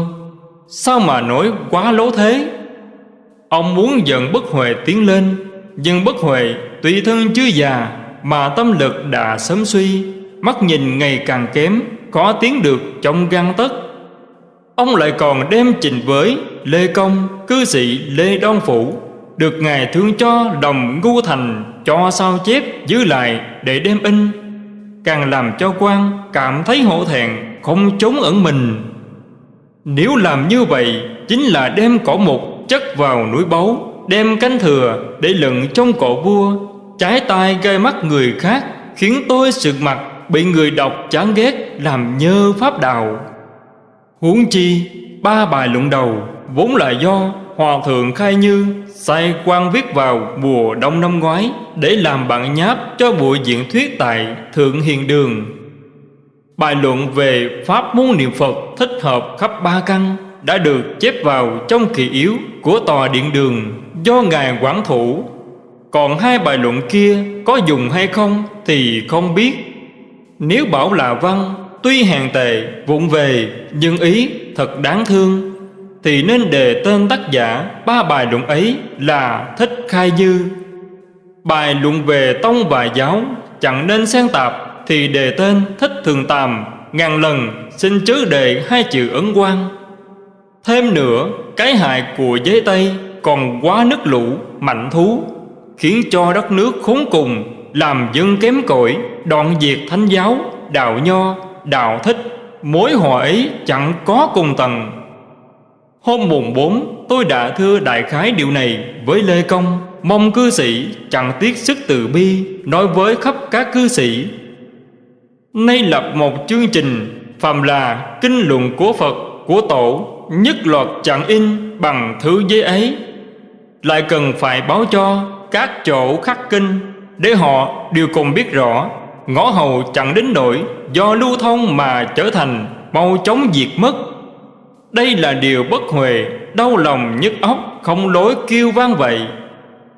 Sao mà nói quá lố thế? Ông muốn dẫn bất huệ tiến lên nhưng bất huệ tùy thân chưa già Mà tâm lực đã sớm suy Mắt nhìn ngày càng kém khó tiến được trong gan tất. Ông lại còn đem trình với Lê Công, cư sĩ Lê Đoan Phủ Được Ngài thương cho đồng ngu thành Cho sao chép giữ lại để đem in. Càng làm cho quan cảm thấy hổ thẹn Không trốn ẩn mình. Nếu làm như vậy Chính là đem cỏ mục chất vào núi báu. Đem cánh thừa để lận trong cổ vua. Trái tay gai mắt người khác Khiến tôi sực mặt Bị người đọc chán ghét Làm nhơ pháp đạo. Huống chi, Ba bài luận đầu Vốn là do Hòa thượng Khai Như sai quan viết vào mùa đông năm ngoái để làm bản nháp cho buổi diễn thuyết tại Thượng Hiền Đường. Bài luận về Pháp môn niệm Phật thích hợp khắp ba căn đã được chép vào trong kỳ yếu của tòa điện đường do Ngài quản thủ. Còn hai bài luận kia có dùng hay không thì không biết. Nếu bảo là văn, tuy hàng tệ, vụng về, nhưng ý thật đáng thương thì nên đề tên tác giả ba bài luận ấy là Thích Khai Dư. Bài luận về tông và giáo chẳng nên xen tạp thì đề tên Thích Thường Tàm ngàn lần xin chớ đề hai chữ ấn quan. Thêm nữa, cái hại của giấy Tây còn quá nước lũ, mạnh thú, khiến cho đất nước khốn cùng, làm dân kém cỏi, đoạn diệt thánh giáo, đạo nho, đạo thích, mối họa ấy chẳng có cùng tầng. Hôm mùng 4 tôi đã thưa đại khái điều này với Lê Công. Mong cư sĩ chẳng tiếc sức từ bi Nói với khắp các cư sĩ. Nay lập một chương trình Phàm là kinh luận của Phật của Tổ Nhất loạt chẳng in bằng thứ giấy ấy. Lại cần phải báo cho các chỗ khắc kinh Để họ đều cùng biết rõ. Ngõ hầu chẳng đến nỗi Do lưu thông mà trở thành Mau chóng diệt mất. Đây là điều bất huề Đau lòng nhức óc, Không lối kêu vang vậy.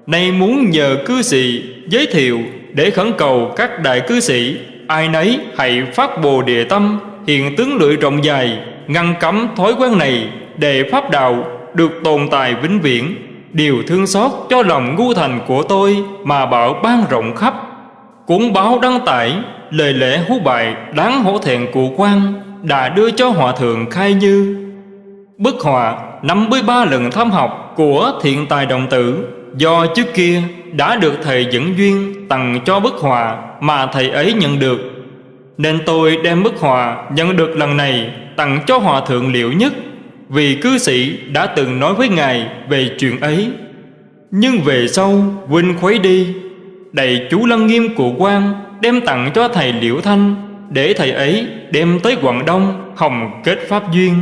Nay muốn nhờ cư sĩ Giới thiệu để khẩn cầu các đại cư sĩ, Ai nấy hãy phát bồ địa tâm, hiện tướng lưỡi rộng dài, Ngăn cấm thói quen này Để pháp đạo được tồn tại vĩnh viễn. Điều thương xót cho lòng ngu thành của tôi Mà bảo ban rộng khắp. Cuốn báo đăng tải, Lời lẽ hú bài đáng hổ thẹn của quan Đã đưa cho hòa thượng khai như. Bức họa 53 lần thăm học của thiện tài đồng tử Do trước kia đã được thầy dẫn duyên tặng cho bức họa mà thầy ấy nhận được. Nên tôi đem bức họa nhận được lần này tặng cho hòa thượng liệu nhất. Vì cư sĩ đã từng nói với ngài về chuyện ấy. Nhưng về sau, huynh khuấy đi. Đầy chú lăng nghiêm của quan đem tặng cho thầy Liễu Thanh, Để thầy ấy đem tới Quảng Đông hồng kết pháp duyên.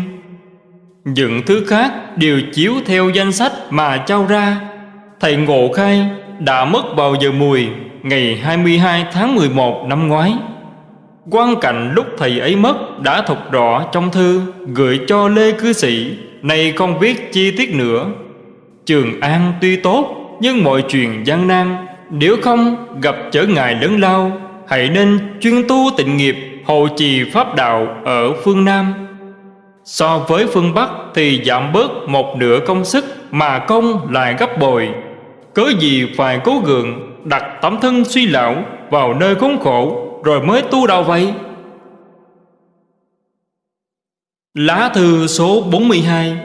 Những thứ khác đều chiếu theo danh sách mà trao ra. Thầy Ngộ Khai đã mất vào giờ mùi Ngày 22 tháng 11 năm ngoái. Quan cảnh lúc thầy ấy mất đã thuộc rõ trong thư, Gửi cho Lê Cư Sĩ. Này không viết chi tiết nữa. Trường An tuy tốt, Nhưng mọi chuyện gian nan. Nếu không, gặp trở ngại lớn lao, Hãy nên chuyên tu tịnh nghiệp, Hộ trì pháp đạo ở phương Nam. So với phương Bắc thì giảm bớt một nửa công sức Mà công lại gấp bội. Cớ gì phải cố gượng Đặt tấm thân suy lão vào nơi khốn khổ? Rồi mới tu đạo vậy? Lá thư số 42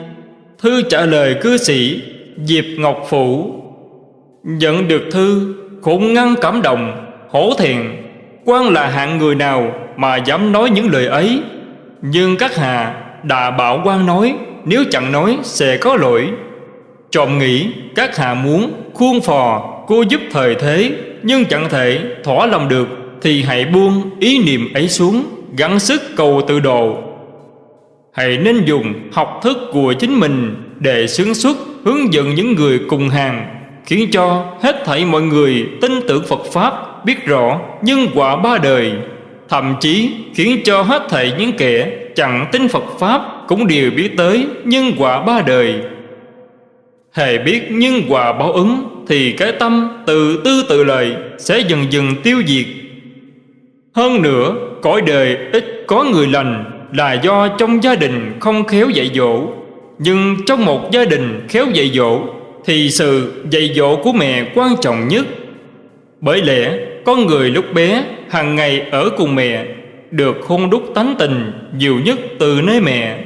Thư trả lời cư sĩ Diệp Ngọc phủ. Nhận được thư Khủng ngăn cảm động, Hổ thiện quan là hạng người nào Mà dám nói những lời ấy? Nhưng các hà đã bảo quan nói, Nếu chẳng nói sẽ có lỗi. Trộm nghĩ, các hạ muốn khuôn phò, cô giúp thời thế, Nhưng chẳng thể thỏa lòng được. Thì hãy buông ý niệm ấy xuống, Gắng sức cầu tự độ. Hãy nên dùng học thức của chính mình Để xứng xuất, hướng dẫn những người cùng hàng, Khiến cho hết thảy mọi người tin tưởng Phật Pháp, Biết rõ nhân quả ba đời. Thậm chí khiến cho hết thảy những kẻ chẳng tin Phật Pháp Cũng đều biết tới nhân quả ba đời. Hề biết nhân quả báo ứng Thì cái tâm tự tư tự lời Sẽ dần dần tiêu diệt. Hơn nữa Cõi đời ít có người lành Là do trong gia đình không khéo dạy dỗ. Nhưng trong một gia đình khéo dạy dỗ Thì sự dạy dỗ của mẹ quan trọng nhất. Bởi lẽ con người lúc bé hàng ngày ở cùng mẹ Được hôn đúc tánh tình nhiều nhất từ nơi mẹ.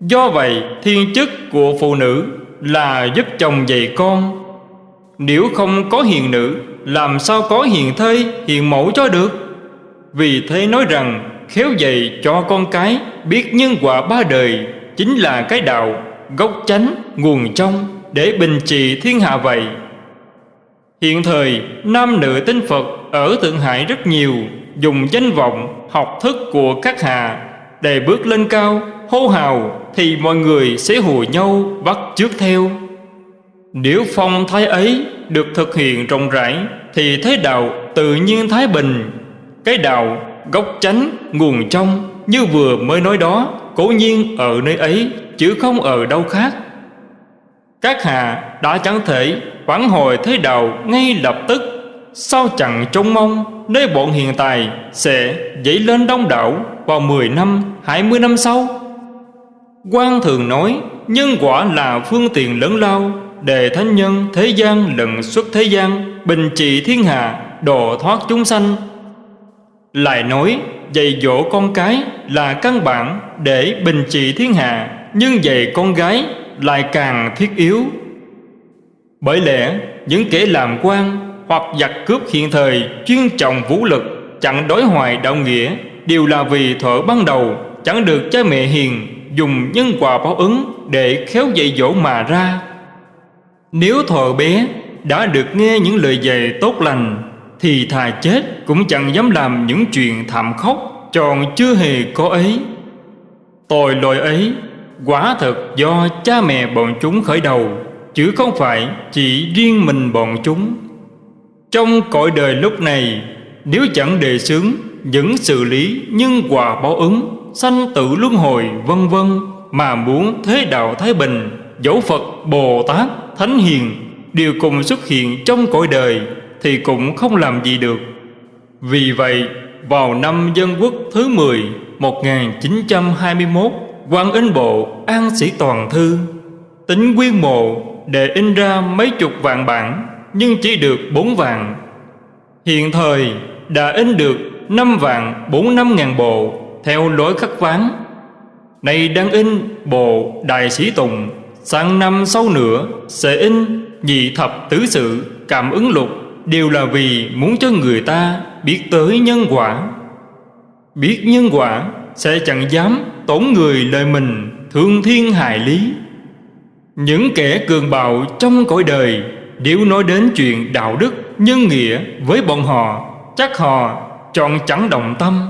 Do vậy thiên chức của phụ nữ là giúp chồng dạy con. Nếu không có hiền nữ Làm sao có hiền thê, hiền mẫu cho được? Vì thế nói rằng Khéo dạy cho con cái Biết nhân quả ba đời Chính là cái đạo Gốc chánh, nguồn trong Để bình trị thiên hạ vậy. Hiện thời Nam nữ tinh Phật Ở Thượng Hải rất nhiều Dùng danh vọng, học thức của các hạ Để bước lên cao hô hào thì mọi người sẽ hùa nhau bắt trước theo. Nếu phong thái ấy được thực hiện rộng rãi thì thế đạo tự nhiên thái bình cái đạo gốc chánh nguồn trong như vừa mới nói đó cố nhiên ở nơi ấy chứ không ở đâu khác. Các hạ đã chẳng thể phản hồi thế đạo ngay lập tức. Sao chẳng trông mong nơi bọn hiện tại sẽ dậy lên đông đảo vào 10 năm, 20 năm sau? Quan thường nói nhân quả là phương tiện lớn lao để thánh nhân thế gian lần xuất thế gian bình trị thiên hạ độ thoát chúng sanh lại nói, dạy dỗ con cái là căn bản để bình trị thiên hạ, nhưng dạy con gái lại càng thiết yếu. Bởi lẽ, những kẻ làm quan hoặc giặc cướp hiện thời chuyên trọng vũ lực, chẳng đối hoài đạo nghĩa, đều là vì thuở ban đầu, chẳng được cha mẹ hiền dùng nhân quả báo ứng để khéo dạy dỗ mà ra. Nếu thợ bé, đã được nghe những lời dạy tốt lành thì thà chết cũng chẳng dám làm những chuyện thảm khốc, tròn chưa hề có ấy. Tội lỗi ấy, quả thật do cha mẹ bọn chúng khởi đầu, chứ không phải chỉ riêng mình bọn chúng. Trong cõi đời lúc này, nếu chẳng đề xướng những xử lý nhân quả báo ứng, sanh tử luân hồi, vân vân, mà muốn thế đạo thái bình, dẫu phật, bồ tát, thánh hiền, đều cùng xuất hiện trong cõi đời thì cũng không làm gì được. Vì vậy, vào năm dân quốc thứ 10 1921 quan in bộ An Sĩ Toàn Thư. Tính quyên mộ để in ra mấy chục vạn bản, Nhưng chỉ được bốn vạn. Hiện thời, đã in được năm vạn bốn năm ngàn bộ, Theo lối khắc ván Này đang in bộ Đại Sĩ Tùng, Sang năm sau nữa sẽ in nhị thập tứ sự, cảm ứng lục. Đều là vì muốn cho người ta biết tới nhân quả. Biết nhân quả sẽ chẳng dám tổn người lời mình thương thiên hại lý. Những kẻ cường bạo trong cõi đời Nếu nói đến chuyện đạo đức, nhân nghĩa với bọn họ Chắc họ chọn chẳng động tâm.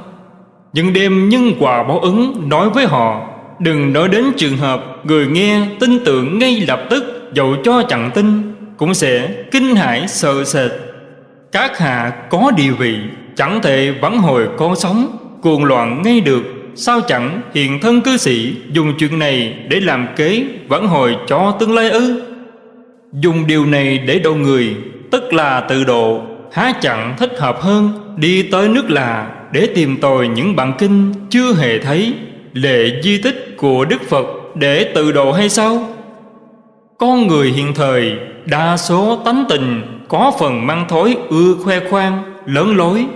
Nhưng đêm nhân quả báo ứng nói với họ Đừng nói đến trường hợp người nghe tin tưởng ngay lập tức Dẫu cho chẳng tin Cũng sẽ kinh hãi sợ sệt. Các hạ có địa vị, Chẳng thể vãn hồi con sống, Cuồng loạn ngay được. Sao chẳng hiện thân cư sĩ Dùng chuyện này để làm kế Vãn hồi cho tương lai ư? Dùng điều này để độ người, Tức là tự độ, Há chẳng thích hợp hơn. Đi tới nước là để tìm tòi những bản kinh chưa hề thấy. Lệ di tích của Đức Phật để tự độ hay sao? Con người hiện thời, đa số tánh tình có phần mang thối ưa khoe khoang, lớn lối.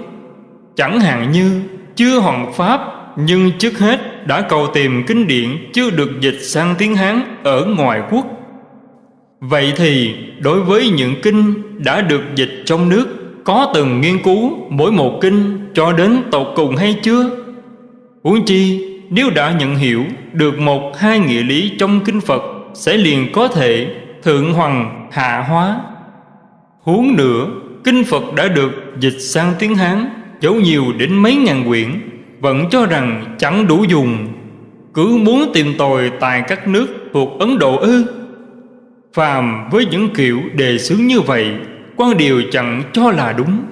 Chẳng hạn như chưa hoàn pháp nhưng trước hết đã cầu tìm kinh điển chưa được dịch sang tiếng Hán ở ngoài quốc. Vậy thì đối với những kinh đã được dịch trong nước có từng nghiên cứu mỗi một kinh cho đến tột cùng hay chưa? Huống chi nếu đã nhận hiểu được một hai nghĩa lý trong kinh Phật sẽ liền có thể thượng hoàng hạ hóa. Huống nữa, kinh Phật đã được dịch sang tiếng Hán dấu nhiều đến mấy ngàn quyển vẫn cho rằng chẳng đủ dùng. Cứ muốn tìm tòi tại các nước thuộc Ấn Độ ư? Phàm với những kiểu đề xướng như vậy quan điều chẳng cho là đúng.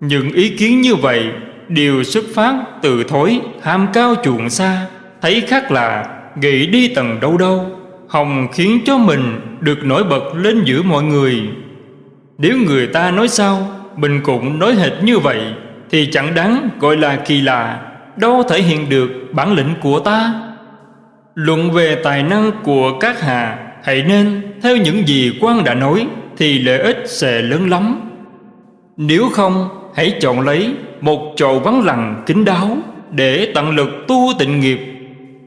Những ý kiến như vậy đều xuất phát từ thối ham cao chuộng xa thấy khác là nghĩ đi tầng đâu đâu hồng khiến cho mình được nổi bật lên giữa mọi người nếu người ta nói sao, mình cũng nói hệt như vậy, thì chẳng đáng gọi là kỳ lạ, đâu thể hiện được bản lĩnh của ta. Luận về tài năng của các hạ, hãy nên theo những gì quan đã nói, thì lợi ích sẽ lớn lắm. Nếu không, hãy chọn lấy một chậu vắng lặng kín đáo để tận lực tu tịnh nghiệp.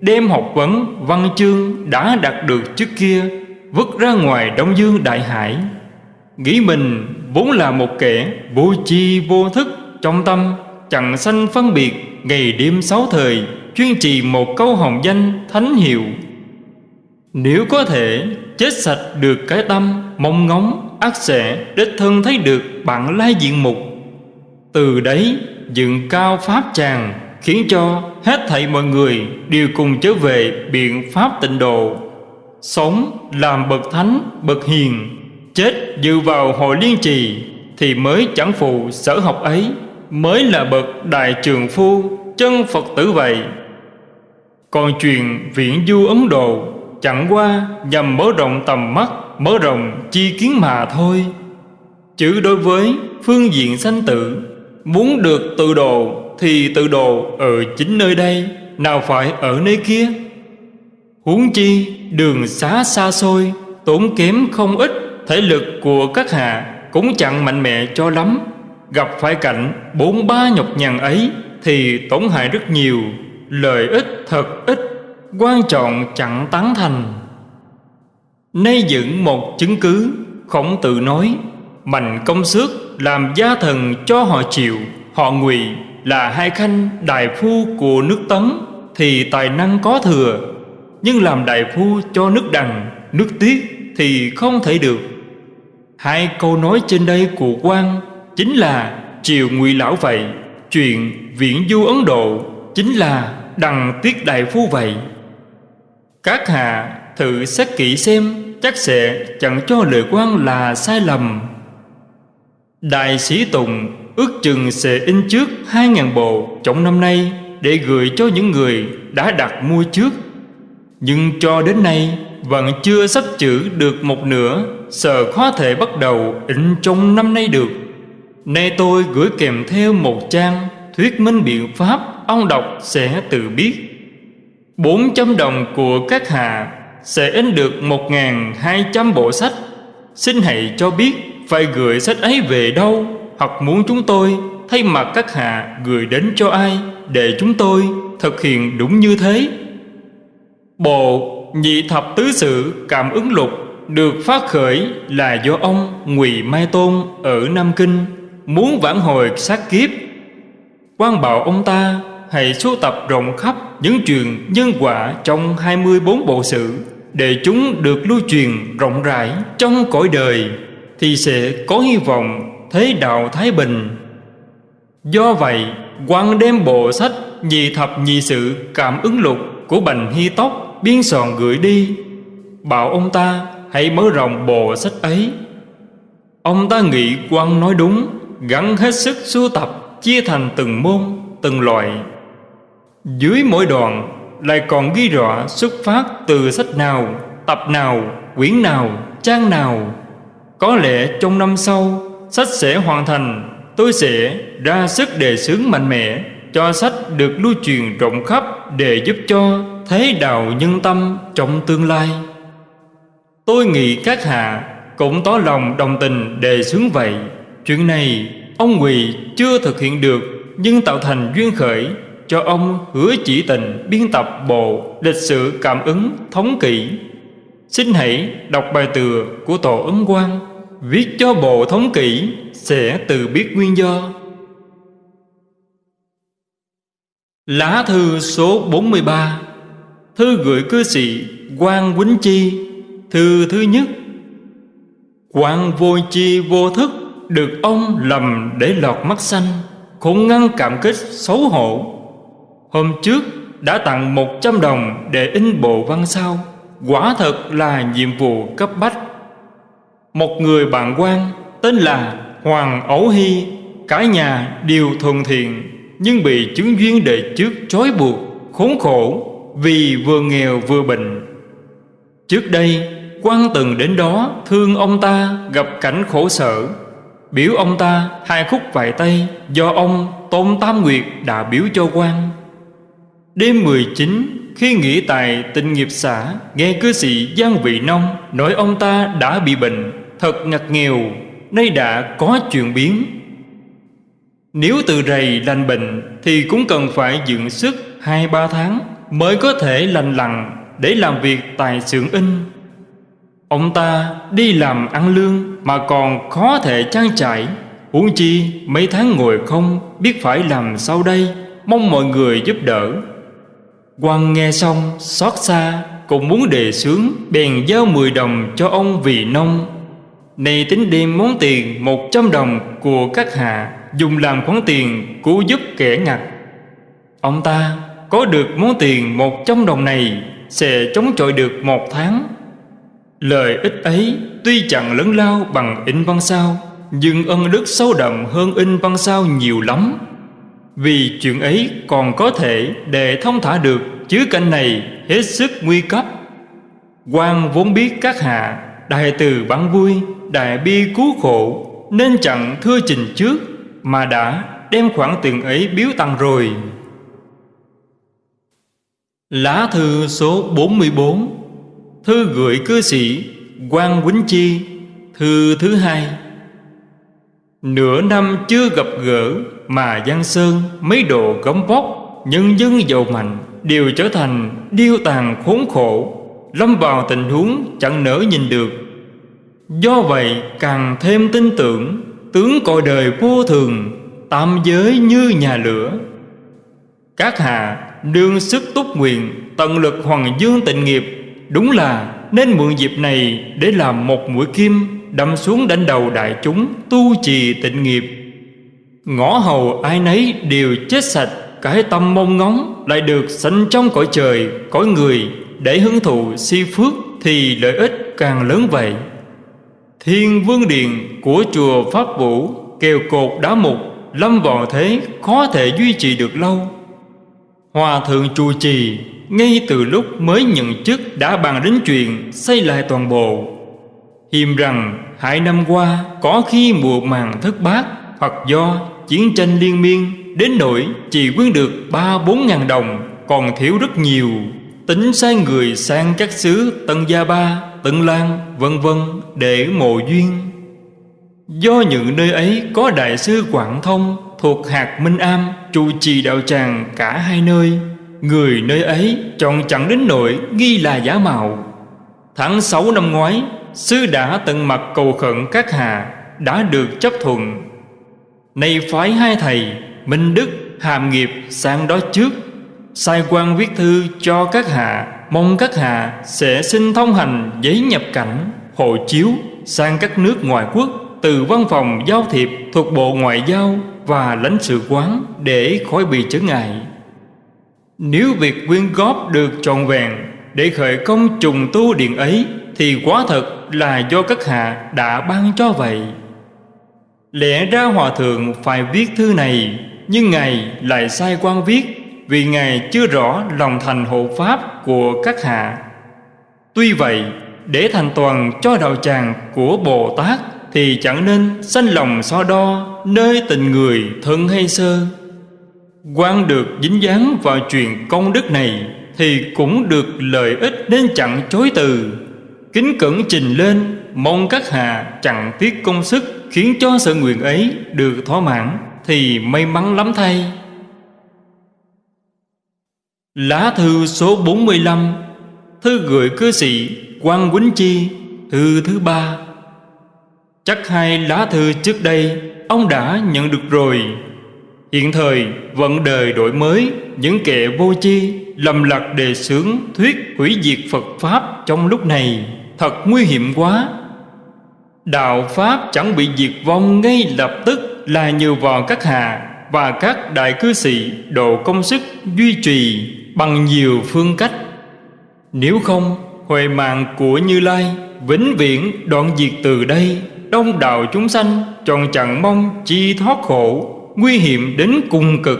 Đem học vấn văn chương đã đạt được trước kia, vứt ra ngoài đông dương đại hải nghĩ mình vốn là một kẻ vô chi vô thức, trong tâm chẳng sanh phân biệt ngày đêm sáu thời, chuyên trì một câu hồng danh thánh hiệu. Nếu có thể chết sạch được cái tâm, mong ngóng, ác sẽ, đích thân thấy được bạn lai diện mục. Từ đấy dựng cao pháp tràng, khiến cho hết thảy mọi người đều cùng trở về biện pháp tịnh độ. Sống làm bậc thánh, bậc hiền chết dự vào hội liên trì thì mới chẳng phụ sở học ấy, mới là bậc đại trường phu chân phật tử vậy. Còn chuyện viễn du ấn độ chẳng qua nhằm mở rộng tầm mắt, mở rộng chi kiến mà thôi. Chứ đối với phương diện sanh tử, muốn được tự độ thì tự độ ở chính nơi đây, nào phải ở nơi kia. Huống chi đường xá xa xôi tốn kém không ít thể lực của các hạ cũng chẳng mạnh mẽ cho lắm. Gặp phải cảnh bốn ba nhọc nhằn ấy thì tổn hại rất nhiều, lợi ích thật ít, quan trọng chẳng tán thành. Nay dựng một chứng cứ, khổng tự nói, mạnh công sức làm gia thần cho họ chịu, họ ngụy là hai khanh đại phu của nước tấn, thì tài năng có thừa. Nhưng làm đại phu cho nước đằng, nước tiết thì không thể được hai câu nói trên đây của quan chính là triều ngụy lão vậy, chuyện viễn du ấn độ chính là đằng tiết đại phu vậy. Các hạ thử xét kỹ xem, chắc sẽ chẳng cho lời quan là sai lầm. Đại sĩ tùng ước chừng sẽ in trước hai ngàn bộ trong năm nay để gửi cho những người đã đặt mua trước. Nhưng cho đến nay vẫn chưa sắp chữ được một nửa sợ khó thể bắt đầu ịnh trong năm nay được. Nay tôi gửi kèm theo một trang thuyết minh biện pháp Ông đọc sẽ tự biết. 400 đồng của các hạ Sẽ in được 1.200 bộ sách. Xin hãy cho biết Phải gửi sách ấy về đâu, Hoặc muốn chúng tôi Thay mặt các hạ gửi đến cho ai Để chúng tôi thực hiện đúng như thế. Bộ nhị thập tứ sự cảm ứng lục được phát khởi là do ông Ngụy Mai Tôn ở Nam Kinh muốn vãn hồi sát kiếp. quan bảo ông ta hãy sưu tập rộng khắp những truyền nhân quả trong 24 bộ sự để chúng được lưu truyền rộng rãi trong cõi đời thì sẽ có hy vọng thế đạo thái bình. Do vậy, quan đem bộ sách nhị thập nhị sự cảm ứng lục của Bành Hy Tóc biên soạn gửi đi bảo ông ta hãy mở rộng bộ sách ấy. Ông ta nghĩ quan nói đúng gắn hết sức sưu tập, chia thành từng môn, từng loại. Dưới mỗi đoạn lại còn ghi rõ xuất phát từ sách nào, tập nào, quyển nào, trang nào. Có lẽ trong năm sau, sách sẽ hoàn thành. Tôi sẽ ra sức đề xướng mạnh mẽ cho sách được lưu truyền rộng khắp để giúp cho thế đạo nhân tâm trong tương lai tôi nghĩ các hạ cũng tỏ lòng đồng tình đề xướng vậy. Chuyện này, ông quỳ chưa thực hiện được, nhưng tạo thành duyên khởi cho ông hứa chỉ tình biên tập bộ lịch sử cảm ứng thống kỷ. Xin hãy đọc bài tựa của tổ ấn quang, viết cho bộ thống kỷ sẽ tự biết nguyên do. Lá thư số 43 Thư gửi cư sĩ quang Quýnh Chi. Thư thứ nhất quan vô chi vô thức Được ông lầm để lọt mắt xanh Khốn ngăn cảm kích xấu hổ. Hôm trước đã tặng 100 đồng để in bộ văn sao. Quả thật là nhiệm vụ cấp bách. Một người bạn quan tên là Hoàng Ấu Hy, Cả nhà đều thuần thiện, nhưng bị chứng duyên đệ trước trói buộc, khốn khổ vì vừa nghèo vừa bệnh. Trước đây quan từng đến đó, thương ông ta, gặp cảnh khổ sở. Biểu ông ta hai khúc vài tay, do ông tôn tam nguyệt đã biểu cho quan. Đêm 19 khi nghỉ tại tình nghiệp xã, nghe cư sĩ giang vị nông nói ông ta đã bị bệnh, thật ngặt nghèo, nay đã có chuyện biến. Nếu từ rầy lành bệnh Thì cũng cần phải dựng sức hai ba tháng Mới có thể lành lặn Để làm việc tại xưởng in. Ông ta đi làm ăn lương Mà còn khó thể trang trải. Huống chi mấy tháng ngồi không Biết phải làm sao đây, Mong mọi người giúp đỡ. Quan nghe xong, xót xa, Cũng muốn đề xướng, Bèn giao 10 đồng cho ông vì nông. Này tính đem món tiền 100 đồng của các hạ, dùng làm khoản tiền cứu giúp kẻ ngặt. Ông ta, có được món tiền một trăm đồng này, sẽ chống chọi được một tháng lời ích ấy tuy chẳng lớn lao bằng in văn sao, nhưng ân đức sâu đậm hơn in văn sao nhiều lắm. Vì chuyện ấy còn có thể để thông thả được chứ cảnh này hết sức nguy cấp. Quan vốn biết các hạ, đại từ bán vui, đại bi cứu khổ, nên chẳng thưa trình trước, mà đã đem khoản tiền ấy biếu tăng rồi. Lá thư số 44 Thư gửi cư sĩ quan Quýnh Chi, Thư thứ hai. Nửa năm chưa gặp gỡ Mà Giang Sơn mấy độ gấm vóc, Nhân dân giàu mạnh Đều trở thành điêu tàn khốn khổ, Lâm vào tình huống chẳng nỡ nhìn được. Do vậy càng thêm tin tưởng Tướng cõi đời vô thường, Tam giới như nhà lửa. Các hạ đương sức túc nguyện, Tận lực hoàng dương tịnh nghiệp Đúng là nên mượn dịp này Để làm một mũi kim Đâm xuống đánh đầu đại chúng Tu trì tịnh nghiệp. Ngõ hầu ai nấy đều chết sạch, Cái tâm mong ngóng Lại được sanh trong cõi trời, Cõi người để hưởng thụ si phước Thì lợi ích càng lớn vậy. Thiên vương điện của chùa Pháp Vũ Kèo cột đá mục, Lâm vào thế khó thể duy trì được lâu. Hòa thượng trụ trì ngay từ lúc mới nhận chức Đã bàn đến chuyện xây lại toàn bộ. Hiềm rằng hai năm qua Có khi mùa màng thất bát Hoặc do Chiến tranh liên miên Đến nỗi chỉ quyên được ba bốn ngàn đồng Còn thiếu rất nhiều. Tính sai người sang các xứ Tân Gia Ba, Tân Lan vân vân Để mộ duyên. Do những nơi ấy có đại sư Quảng Thông Thuộc hạt Minh Am Trụ trì đạo tràng cả hai nơi Người nơi ấy chọn chẳng đến nỗi nghi là giả mạo. Tháng 6 năm ngoái Sư đã tận mặt cầu khẩn các hạ Đã được chấp thuận. Nay phái hai thầy Minh Đức, Hàm Nghiệp sang đó trước. Sai quan viết thư cho các hạ Mong các hạ sẽ xin thông hành giấy nhập cảnh Hộ chiếu sang các nước ngoại quốc Từ văn phòng giao thiệp thuộc Bộ Ngoại giao Và lãnh sự quán để khỏi bị trở ngại. Nếu việc quyên góp được trọn vẹn Để khởi công trùng tu điện ấy, Thì quá thật là do các hạ đã ban cho vậy. Lẽ ra Hòa Thượng phải viết thư này, Nhưng Ngài lại sai quan viết Vì Ngài chưa rõ lòng thành hộ pháp của các hạ. Tuy vậy, để thành toàn cho đạo tràng của Bồ Tát Thì chẳng nên sanh lòng so đo Nơi tình người thân hay sơ quan được dính dáng vào chuyện công đức này Thì cũng được lợi ích nên chẳng chối từ. Kính cẩn trình lên, Mong các hạ chẳng tiếc công sức Khiến cho sự nguyện ấy được thỏa mãn Thì may mắn lắm thay. Lá thư số 45 Thư gửi cư sĩ quan Quýnh Chi, Thư thứ ba. Chắc hai lá thư trước đây, Ông đã nhận được rồi. Hiện thời vận đời đổi mới Những kẻ vô chi Lầm lạc đề xướng Thuyết hủy diệt Phật Pháp Trong lúc này Thật nguy hiểm quá Đạo Pháp chẳng bị diệt vong ngay lập tức là nhờ vào các hạ và các đại cư sĩ độ công sức duy trì bằng nhiều phương cách. Nếu không, huệ mạng của Như Lai vĩnh viễn đoạn diệt từ đây, đông đạo chúng sanh tròn chẳng mong chi thoát khổ, nguy hiểm đến cùng cực.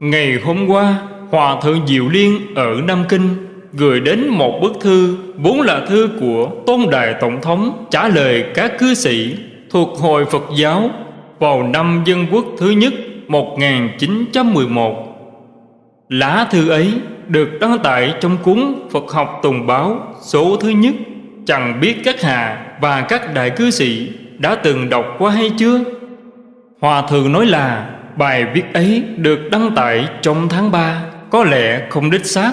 Ngày hôm qua, Hòa Thượng Diệu Liên ở Nam Kinh gửi đến một bức thư vốn là thư của Tôn Đại Tổng thống trả lời các cư sĩ thuộc Hội Phật giáo vào năm Dân Quốc thứ nhất 1911. Lá thư ấy được đăng tải trong cuốn Phật học Tùng Báo số thứ nhất. Chẳng biết các hạ và các đại cư sĩ đã từng đọc qua hay chưa? Hòa Thượng nói là, bài viết ấy được đăng tải trong tháng 3 có lẽ không đích xác.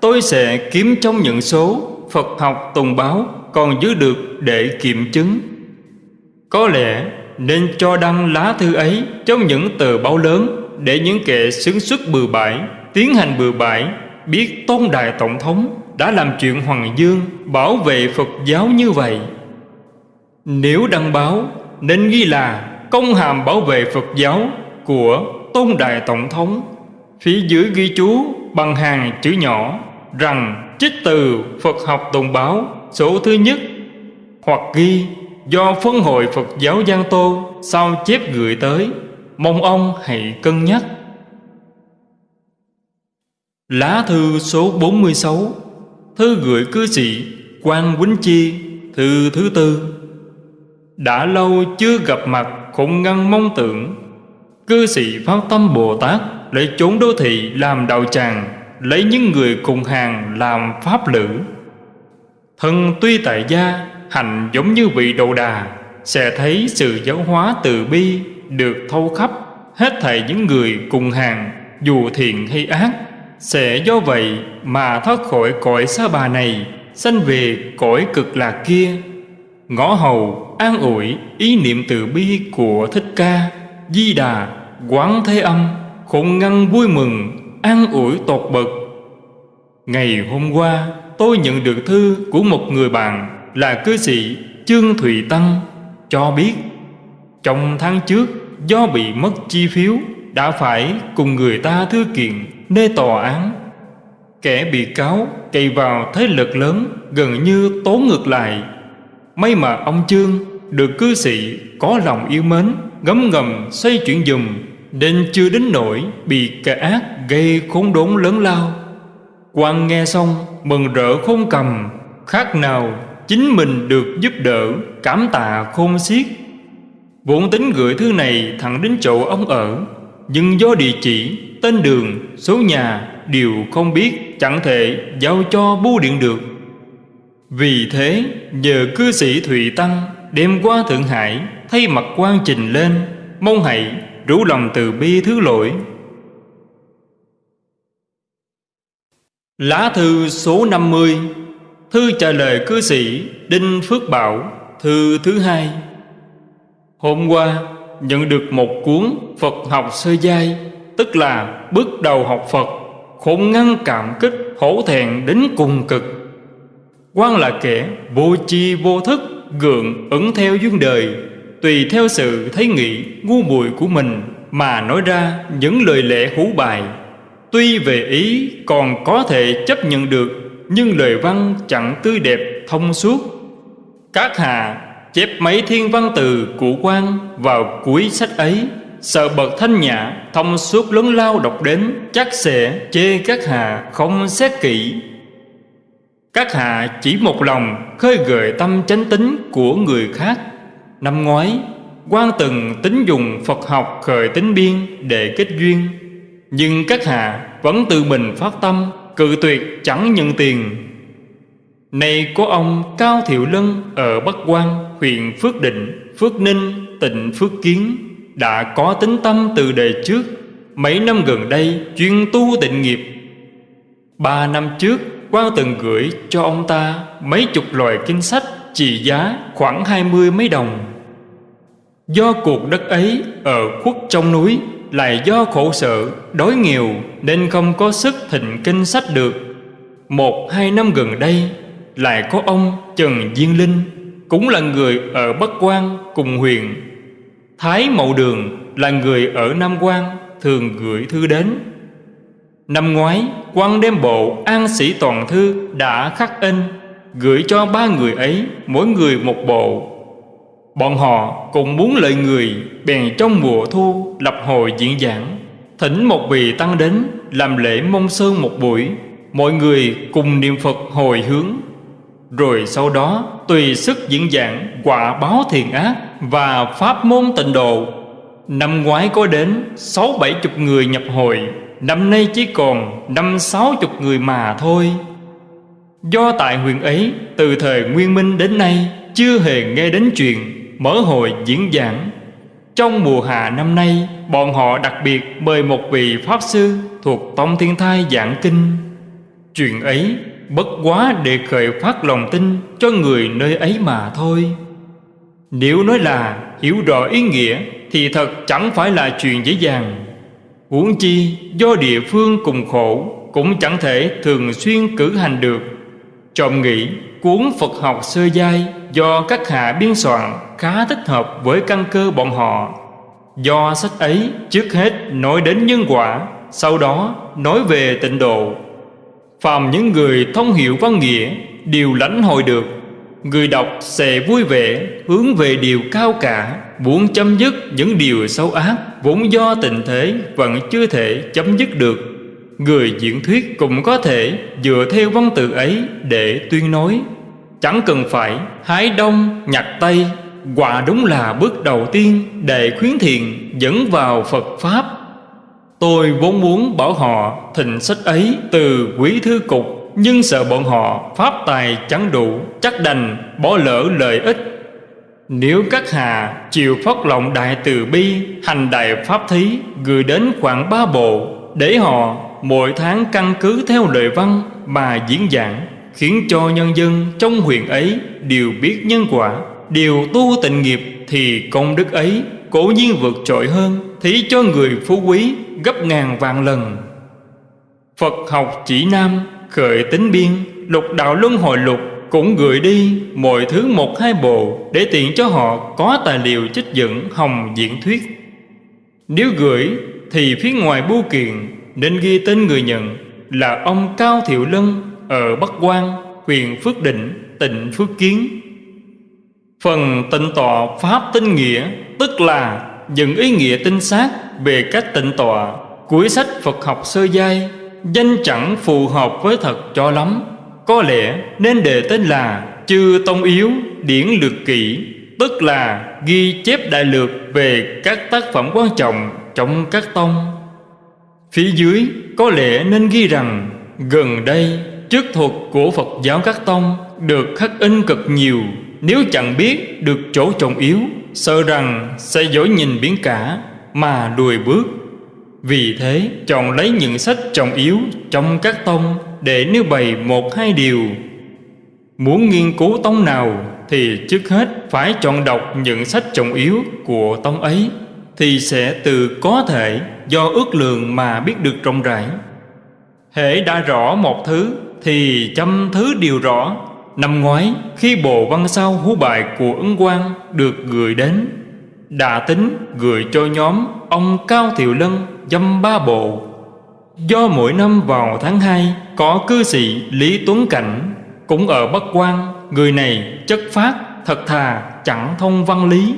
Tôi sẽ kiếm trong những số Phật học tùng báo còn giữ được để kiểm chứng. Có lẽ nên cho đăng lá thư ấy trong những tờ báo lớn Để những kẻ xứng xuất bừa bãi, Tiến hành bừa bãi, Biết Tôn Đại Tổng thống đã làm chuyện Hoàng Dương Bảo vệ Phật giáo như vậy. Nếu đăng báo, Nên ghi là công hàm bảo vệ Phật giáo Của Tôn Đại Tổng thống, Phía dưới ghi chú bằng hàng chữ nhỏ rằng trích từ Phật học Tùng Báo số thứ nhất, hoặc ghi, do phân hội Phật giáo Giang Tô sao chép gửi tới, mong ông hãy cân nhắc. Lá thư số 46 Thư gửi cư sĩ quan Quýnh Chi, Thư thứ tư. Đã lâu chưa gặp mặt khủng ngăn mong tưởng. Cư sĩ phát tâm Bồ Tát Lấy chốn đô thị làm đạo tràng, lấy những người cùng hàng làm pháp lữ. Thân tuy tại gia hành giống như vị đầu đà, sẽ thấy sự giáo hóa từ bi được thâu khắp hết thảy những người cùng hàng, dù thiện hay ác. Sẽ do vậy mà thoát khỏi cõi xa bà này, sanh về cõi cực lạc kia ngõ hầu, an ủi ý niệm từ bi của thích ca, di đà, quán thế âm khổng ngăn vui mừng, an ủi tột bậc Ngày hôm qua, tôi nhận được thư của một người bạn là cư sĩ Trương Thụy Tăng, cho biết, trong tháng trước, do bị mất chi phiếu, đã phải cùng người ta thư kiện nơi tòa án. Kẻ bị cáo cày vào thế lực lớn gần như tố ngược lại. May mà ông chương được cư sĩ có lòng yêu mến ngấm ngầm xoay chuyển dùm nên chưa đến nỗi bị kẻ ác gây khốn đốn lớn lao. Quan nghe xong mừng rỡ khôn cầm khác nào chính mình được giúp đỡ cảm tạ khôn xiết. Vốn tính gửi thư này thẳng đến chỗ ông ở Nhưng do địa chỉ, tên đường, số nhà đều không biết Chẳng thể giao cho bưu điện được. Vì thế, nhờ cư sĩ Thụy Tăng đem qua Thượng Hải, Thay mặt quan trình lên, Mong hãy rủ lòng từ bi thứ lỗi. Lá thư số 50 Thư trả lời cư sĩ Đinh Phước Bảo, Thư thứ hai. Hôm qua, nhận được một cuốn Phật học sơ giai, Tức là bước đầu học Phật Khôn ngăn cảm kích hổ thẹn đến cùng cực quan là kẻ vô chi vô thức, Gượng ẩn theo duyên đời, Tùy theo sự thấy nghĩ ngu muội của mình Mà nói ra những lời lẽ hú bài Tuy về ý còn có thể chấp nhận được, Nhưng lời văn chẳng tươi đẹp thông suốt. Các hà chép mấy thiên văn từ của quan vào cuối sách ấy, Sợ bậc thanh nhã thông suốt lớn lao đọc đến, Chắc sẽ chê các hà không xét kỹ. Các hạ chỉ một lòng khơi gợi tâm chánh tính của người khác. Năm ngoái quan từng tính dùng Phật học khởi tính biên để kết duyên. Nhưng các hạ vẫn tự mình phát tâm Cự tuyệt chẳng nhận tiền. Này có ông Cao Thiệu Lân ở Bắc Quang huyện Phước Định, Phước Ninh, tỉnh Phước Kiến Đã có tính tâm từ đời trước. Mấy năm gần đây chuyên tu tịnh nghiệp. Ba năm trước quan từng gửi cho ông ta mấy chục loại kinh sách trị giá khoảng hai mươi mấy đồng Do cuộc đất ấy ở khuất trong núi lại do khổ sở, đói nghèo nên không có sức thịnh kinh sách được. Một hai năm gần đây lại có ông Trần Diên Linh cũng là người ở Bắc Quang cùng huyện. Thái Mậu Đường là người ở Nam Quang thường gửi thư đến. Năm ngoái, quan đem bộ An Sĩ Toàn Thư đã khắc in gửi cho ba người ấy mỗi người một bộ. Bọn họ cũng muốn lợi người Bèn trong mùa thu lập hội diễn giảng. Thỉnh một vị tăng đến Làm lễ mông sơn một buổi Mọi người cùng niệm Phật hồi hướng. Rồi sau đó Tùy sức diễn giảng Quả báo thiền ác Và pháp môn tịnh độ. Năm ngoái có đến Sáu bảy chục người nhập hội. Năm nay chỉ còn Năm sáu chục người mà thôi. Do tại huyện ấy, Từ thời Nguyên Minh đến nay, Chưa hề nghe đến chuyện mở hội diễn giảng. Trong mùa hạ năm nay, Bọn họ đặc biệt mời một vị Pháp Sư Thuộc Tông Thiên Thai giảng kinh. Chuyện ấy bất quá để khởi phát lòng tin Cho người nơi ấy mà thôi. Nếu nói là hiểu rõ ý nghĩa Thì thật chẳng phải là chuyện dễ dàng. Huống chi do địa phương cùng khổ Cũng chẳng thể thường xuyên cử hành được Trọng nghĩ cuốn Phật học sơ giai do các hạ biên soạn khá thích hợp với căn cơ bọn họ. Do sách ấy trước hết nói đến nhân quả, sau đó nói về tịnh độ. Phàm những người thông hiểu văn nghĩa đều lãnh hội được, người đọc sẽ vui vẻ hướng về điều cao cả, muốn chấm dứt những điều xấu ác vốn do tình thế vẫn chưa thể chấm dứt được. Người diễn thuyết cũng có thể dựa theo văn tự ấy để tuyên nói, Chẳng cần phải hái đông, nhặt tây, Quả đúng là bước đầu tiên Để khuyến thiện dẫn vào Phật Pháp Tôi vốn muốn bảo họ thịnh sách ấy từ quý thư cục, Nhưng sợ bọn họ pháp tài chẳng đủ, Chắc đành bỏ lỡ lợi ích nếu các hà chịu phát lòng đại từ bi, Hành đại pháp thí, gửi đến khoảng ba bộ, Để họ mỗi tháng căn cứ theo lời văn mà diễn giảng, khiến cho nhân dân trong huyện ấy đều biết nhân quả. Đều tu tịnh nghiệp thì công đức ấy cố nhiên vượt trội hơn, thí cho người phú quý gấp ngàn vạn lần. Phật học chỉ nam khởi tính biên, lục đạo luân hồi lục cũng gửi đi mọi thứ một hai bộ để tiện cho họ có tài liệu trích dẫn hồng diễn thuyết nếu gửi thì phía ngoài bưu kiện nên ghi tên người nhận là ông cao thiệu lân ở Bắc Quang, huyện Phước Định, tỉnh Phước Kiến. Phần tịnh tọa Pháp tinh nghĩa tức là những ý nghĩa tinh xác về cách tịnh tọa cuối sách Phật học sơ giai danh chẳng phù hợp với thật cho lắm. Có lẽ nên đề tên là Chư Tông Yếu Điển Lược Kỷ, Tức là ghi chép đại lược về các tác phẩm quan trọng trong các tông. Phía dưới, có lẽ nên ghi rằng, Gần đây, chức thuật của Phật giáo các tông Được khắc in cực nhiều. Nếu chẳng biết được chỗ trọng yếu, Sợ rằng sẽ dối nhìn biển cả Mà lùi bước. Vì thế, chọn lấy những sách trọng yếu Trong các tông để nêu bày một hai điều. Muốn nghiên cứu tông nào Thì trước hết phải chọn đọc những sách trọng yếu của tông ấy, Thì sẽ từ có thể do ước lượng mà biết được rộng rãi. Hễ đã rõ một thứ Thì trăm thứ đều rõ. Năm ngoái, khi bộ văn sao hú bài của Ấn Quang được gửi đến Đã tính gửi cho nhóm ông Cao Thiệu Lân dâm ba bộ. Do mỗi năm vào tháng 2 có cư sĩ Lý Tuấn Cảnh Cũng ở Bắc Quang. Người này chất phát thật thà, chẳng thông văn lý.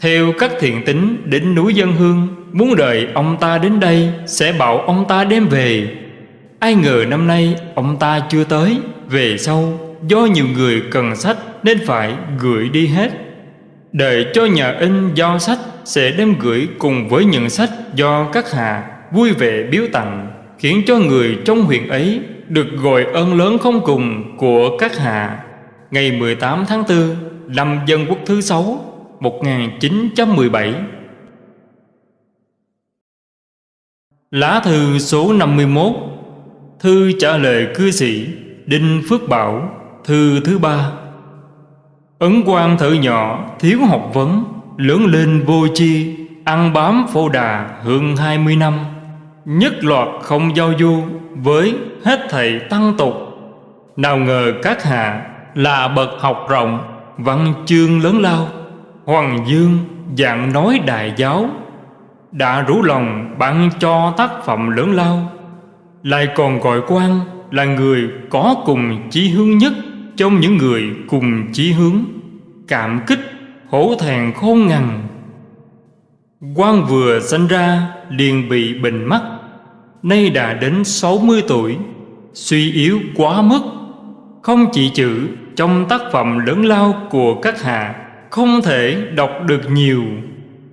Theo các thiện tính đến núi dân hương, Muốn đợi ông ta đến đây Sẽ bảo ông ta đem về. Ai ngờ năm nay ông ta chưa tới. Về sau, do nhiều người cần sách Nên phải gửi đi hết. Đợi cho nhà in giao sách Sẽ đem gửi cùng với những sách Do các hạ vui vẻ biếu tặng, Khiến cho người trong huyện ấy Được gọi ơn lớn không cùng Của các hạ. Ngày 18 tháng 4 Năm Dân Quốc thứ 6 1917 Lá thư số 51 Thư trả lời cư sĩ Đinh Phước Bảo, Thư thứ ba. Ấn quan thợ nhỏ, thiếu học vấn, Lớn lên vô chi Ăn bám phô đà hơn 20 năm. Nhất loạt không giao du Với hết thầy tăng tục. Nào ngờ các hạ Là bậc học rộng Văn chương lớn lao. Hoàng dương dạng nói đại giáo Đã rủ lòng ban cho tác phẩm lớn lao. Lại còn gọi quan là người có cùng chí hướng nhất Trong những người cùng chí hướng. Cảm kích, hổ thẹn khôn ngằn quan vừa sinh ra liền bị bệnh mắt Nay đã đến 60 tuổi, Suy yếu quá mức. Không chỉ chữ, trong tác phẩm lớn lao của các hạ, Không thể đọc được nhiều.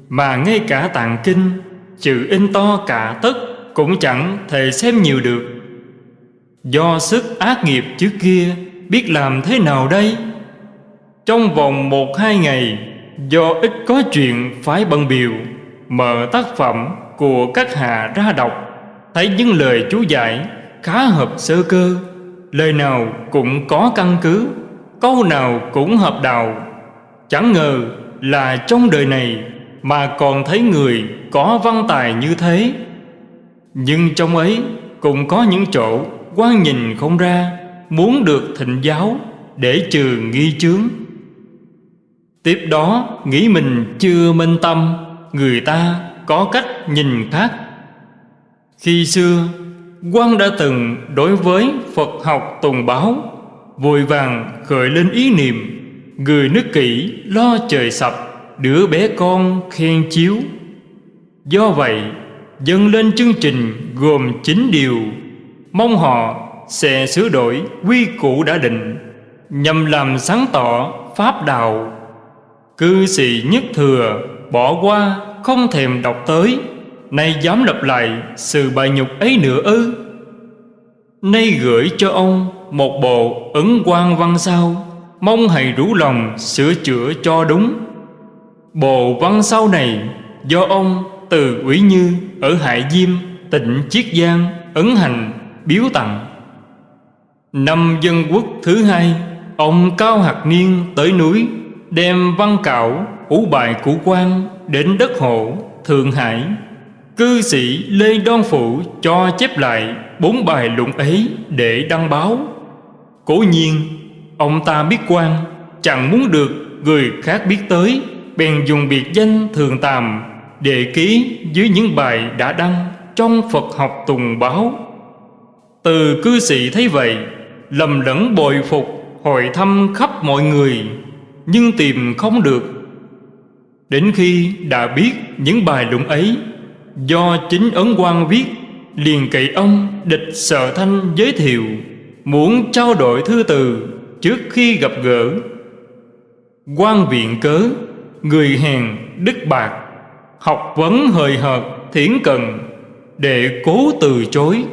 Mà ngay cả tạng kinh, Chữ in to cả tất Cũng chẳng thể xem nhiều được. Do sức ác nghiệp trước kia, Biết làm thế nào đây? Trong vòng một hai ngày, Do ít có chuyện phải bận biểu Mở tác phẩm của các hạ ra đọc. Thấy những lời chú giải khá hợp sơ cơ, Lời nào cũng có căn cứ, Câu nào cũng hợp đạo. Chẳng ngờ là trong đời này Mà còn thấy người có văn tài như thế. Nhưng trong ấy cũng có những chỗ quan nhìn không ra, Muốn được thịnh giáo để trừ nghi chướng. Tiếp đó nghĩ mình chưa minh tâm, Người ta có cách nhìn khác. Khi xưa quan đã từng đối với Phật học tùng báo, Vội vàng khởi lên ý niệm, Người nước kỹ lo trời sập, Đứa bé con khen chiếu. Do vậy, dâng lên chương trình gồm 9 điều, Mong họ sẽ sửa đổi quy củ đã định, Nhằm làm sáng tỏ pháp đạo. Cư sĩ nhất thừa bỏ qua không thèm đọc tới. Nay dám lặp lại sự bài nhục ấy nữa ư? Nay gửi cho ông một bộ ấn quan văn sao Mong hãy rủ lòng sửa chữa cho đúng. Bộ văn sau này do ông từ ủy như ở Hải Diêm, tỉnh Chiết Giang, ấn hành, biếu tặng. Năm dân quốc thứ hai Ông Cao Hạt Niên tới núi Đem văn cạo, ủ bài của quan Đến đất hộ, Thượng Hải. Cư sĩ Lê Đoan Phụ cho chép lại bốn bài luận ấy để đăng báo. Cố nhiên, Ông ta biết quan, Chẳng muốn được người khác biết tới, Bèn dùng biệt danh thường tàm Để ký dưới những bài đã đăng Trong Phật học tùng báo. Từ cư sĩ thấy vậy, Lầm lẫn bồi phục, Hỏi thăm khắp mọi người, Nhưng tìm không được. Đến khi đã biết những bài luận ấy Do chính ấn quan viết, Liền cậy ông, địch sợ thanh giới thiệu, Muốn trao đổi thư từ trước khi gặp gỡ. Quan viện cớ, Người hèn đức bạc, Học vấn hời hợt thiển cần Để cố từ chối.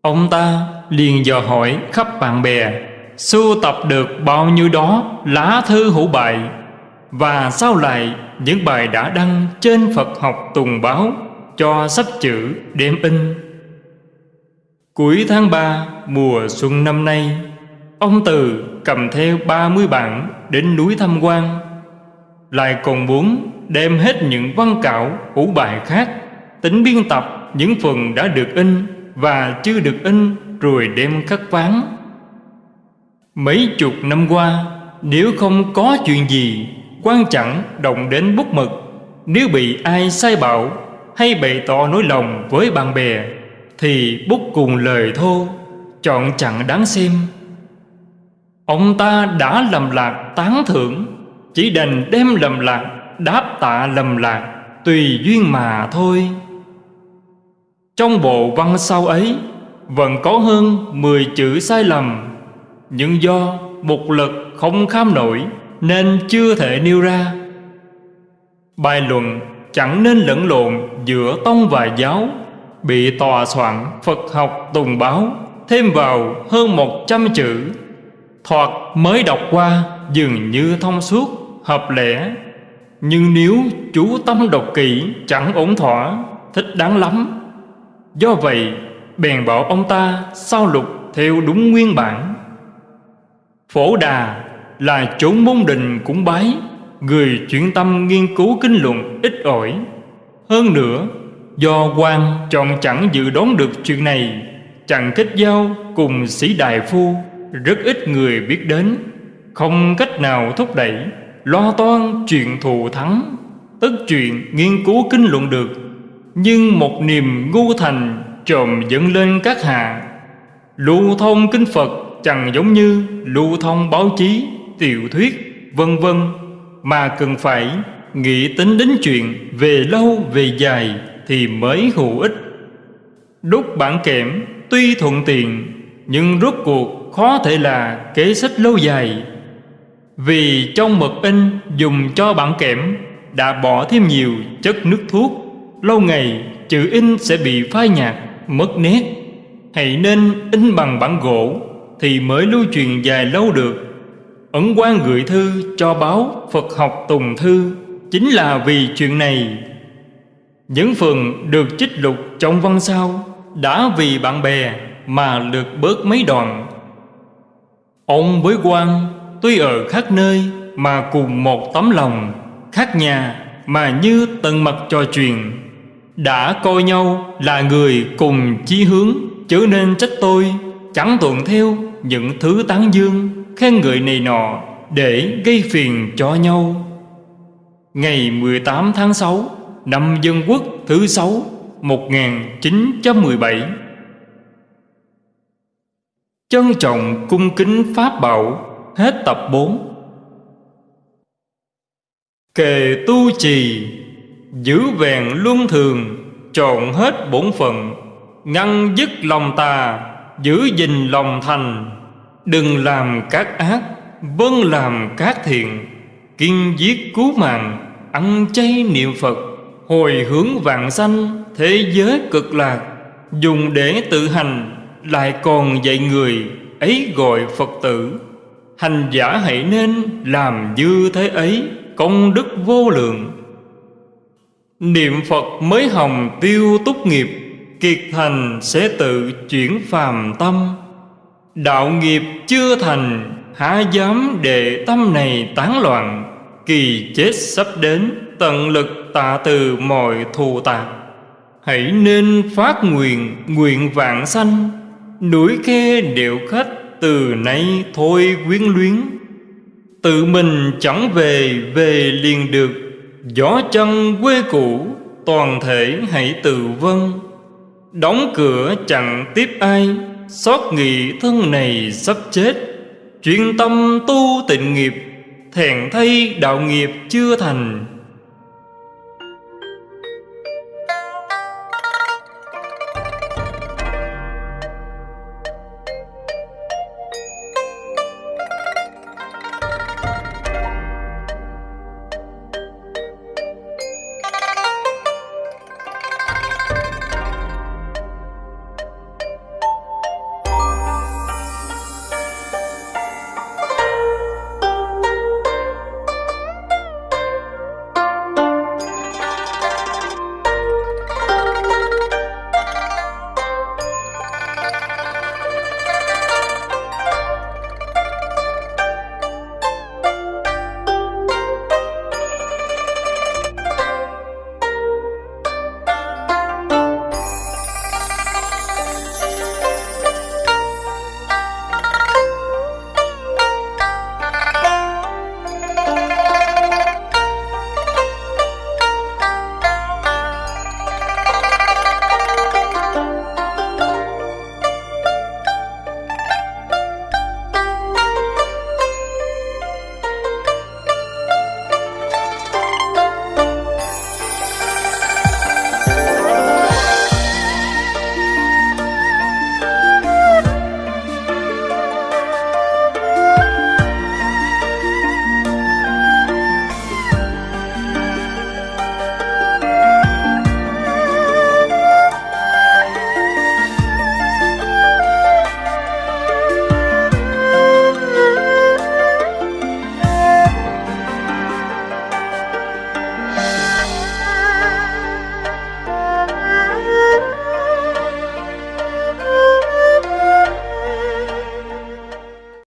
Ông ta liền dò hỏi khắp bạn bè, Sưu tập được bao nhiêu đó lá thư hữu bại và sao lại, những bài đã đăng trên Phật học tùng báo Cho sách chữ đem in. Cuối tháng 3 mùa xuân năm nay, Ông Từ cầm theo 30 bản đến núi tham quan Lại còn muốn đem hết những văn cạo hữu bài khác, Tính biên tập những phần đã được in và chưa được in rồi đem khắc ván. Mấy chục năm qua, Nếu không có chuyện gì Quan chẳng động đến bút mực. Nếu bị ai sai bảo Hay bày tỏ nỗi lòng với bạn bè, Thì bút cùng lời thô, Chọn chẳng đáng xem. Ông ta đã lầm lạc tán thưởng, Chỉ đành đem lầm lạc, Đáp tạ lầm lạc, Tùy duyên mà thôi. Trong bộ văn sau ấy, Vẫn có hơn 10 chữ sai lầm, Nhưng do một lực không kham nổi. Nên chưa thể nêu ra. Bài luận chẳng nên lẫn lộn giữa tông và giáo Bị tòa soạn Phật học tùng báo Thêm vào hơn một trăm chữ. Thoạt mới đọc qua dường như thông suốt, hợp lẽ. Nhưng nếu chú tâm đọc kỹ chẳng ổn thỏa, thích đáng lắm. Do vậy bèn bảo ông ta sao lục theo đúng nguyên bản. Phổ đà là chốn môn đình cũng bái Người chuyển tâm nghiên cứu kinh luận ít ỏi. Hơn nữa Do quan chọn chẳng dự đoán được chuyện này Chẳng kết giao cùng sĩ đại phu Rất ít người biết đến. Không cách nào thúc đẩy Lo toan chuyện thù thắng Tất chuyện nghiên cứu kinh luận được. Nhưng một niềm ngu thành Trộm dẫn lên các hạ. Lưu thông kinh Phật chẳng giống như lưu thông báo chí, tiểu thuyết, vân vân mà cần phải nghĩ tính đến chuyện về lâu về dài thì mới hữu ích. Đúc bản kẽm tuy thuận tiện nhưng rốt cuộc khó thể là kế sách lâu dài. Vì trong mực in dùng cho bản kẽm đã bỏ thêm nhiều chất nước thuốc, lâu ngày chữ in sẽ bị phai nhạt, mất nét. Hãy nên in bằng bản gỗ thì mới lưu truyền dài lâu được. Ấn quan gửi thư cho báo Phật học Tùng Thư chính là vì chuyện này. Những phần được trích lục trong văn sau đã vì bạn bè mà được bớt mấy đoạn. Ông với quan tuy ở khác nơi mà cùng một tấm lòng, khác nhà mà như tận mặt trò chuyện. Đã coi nhau là người cùng chí hướng, chứ nên trách tôi chẳng thuận theo những thứ tán dương khen ngợi này nọ để gây phiền cho nhau. Ngày 18 tháng 6 năm Dân Quốc thứ 6 1917 Trân trọng cung kính Pháp Bảo, Hết tập 4 Kề tu trì, Giữ vẹn luân thường, Trọn hết bổn phận, Ngăn dứt lòng tà, Giữ gìn lòng thành. Đừng làm các ác Vâng làm các thiện. Kiên giết cứu mạng, Ăn chay niệm Phật. Hồi hướng vạn sanh, Thế giới cực lạc. Dùng để tự hành, Lại còn dạy người, Ấy gọi Phật tử. Hành giả hãy nên làm như thế ấy, Công đức vô lượng. Niệm Phật mới hồng tiêu túc nghiệp, Kiệt thành sẽ tự chuyển phàm tâm. Đạo nghiệp chưa thành, Há dám để tâm này tán loạn. Kỳ chết sắp đến, Tận lực tạ từ mọi thù tạc Hãy nên phát nguyện Nguyện vạn sanh. Núi khe điệu khách Từ nay thôi quyến luyến. Tự mình chẳng về Về liền được. Gió chân quê cũ, Toàn thể hãy tự vân Đóng cửa chẳng tiếp ai. Xót nghị thân này sắp chết. Chuyên tâm tu tịnh nghiệp, thèn thay đạo nghiệp chưa thành.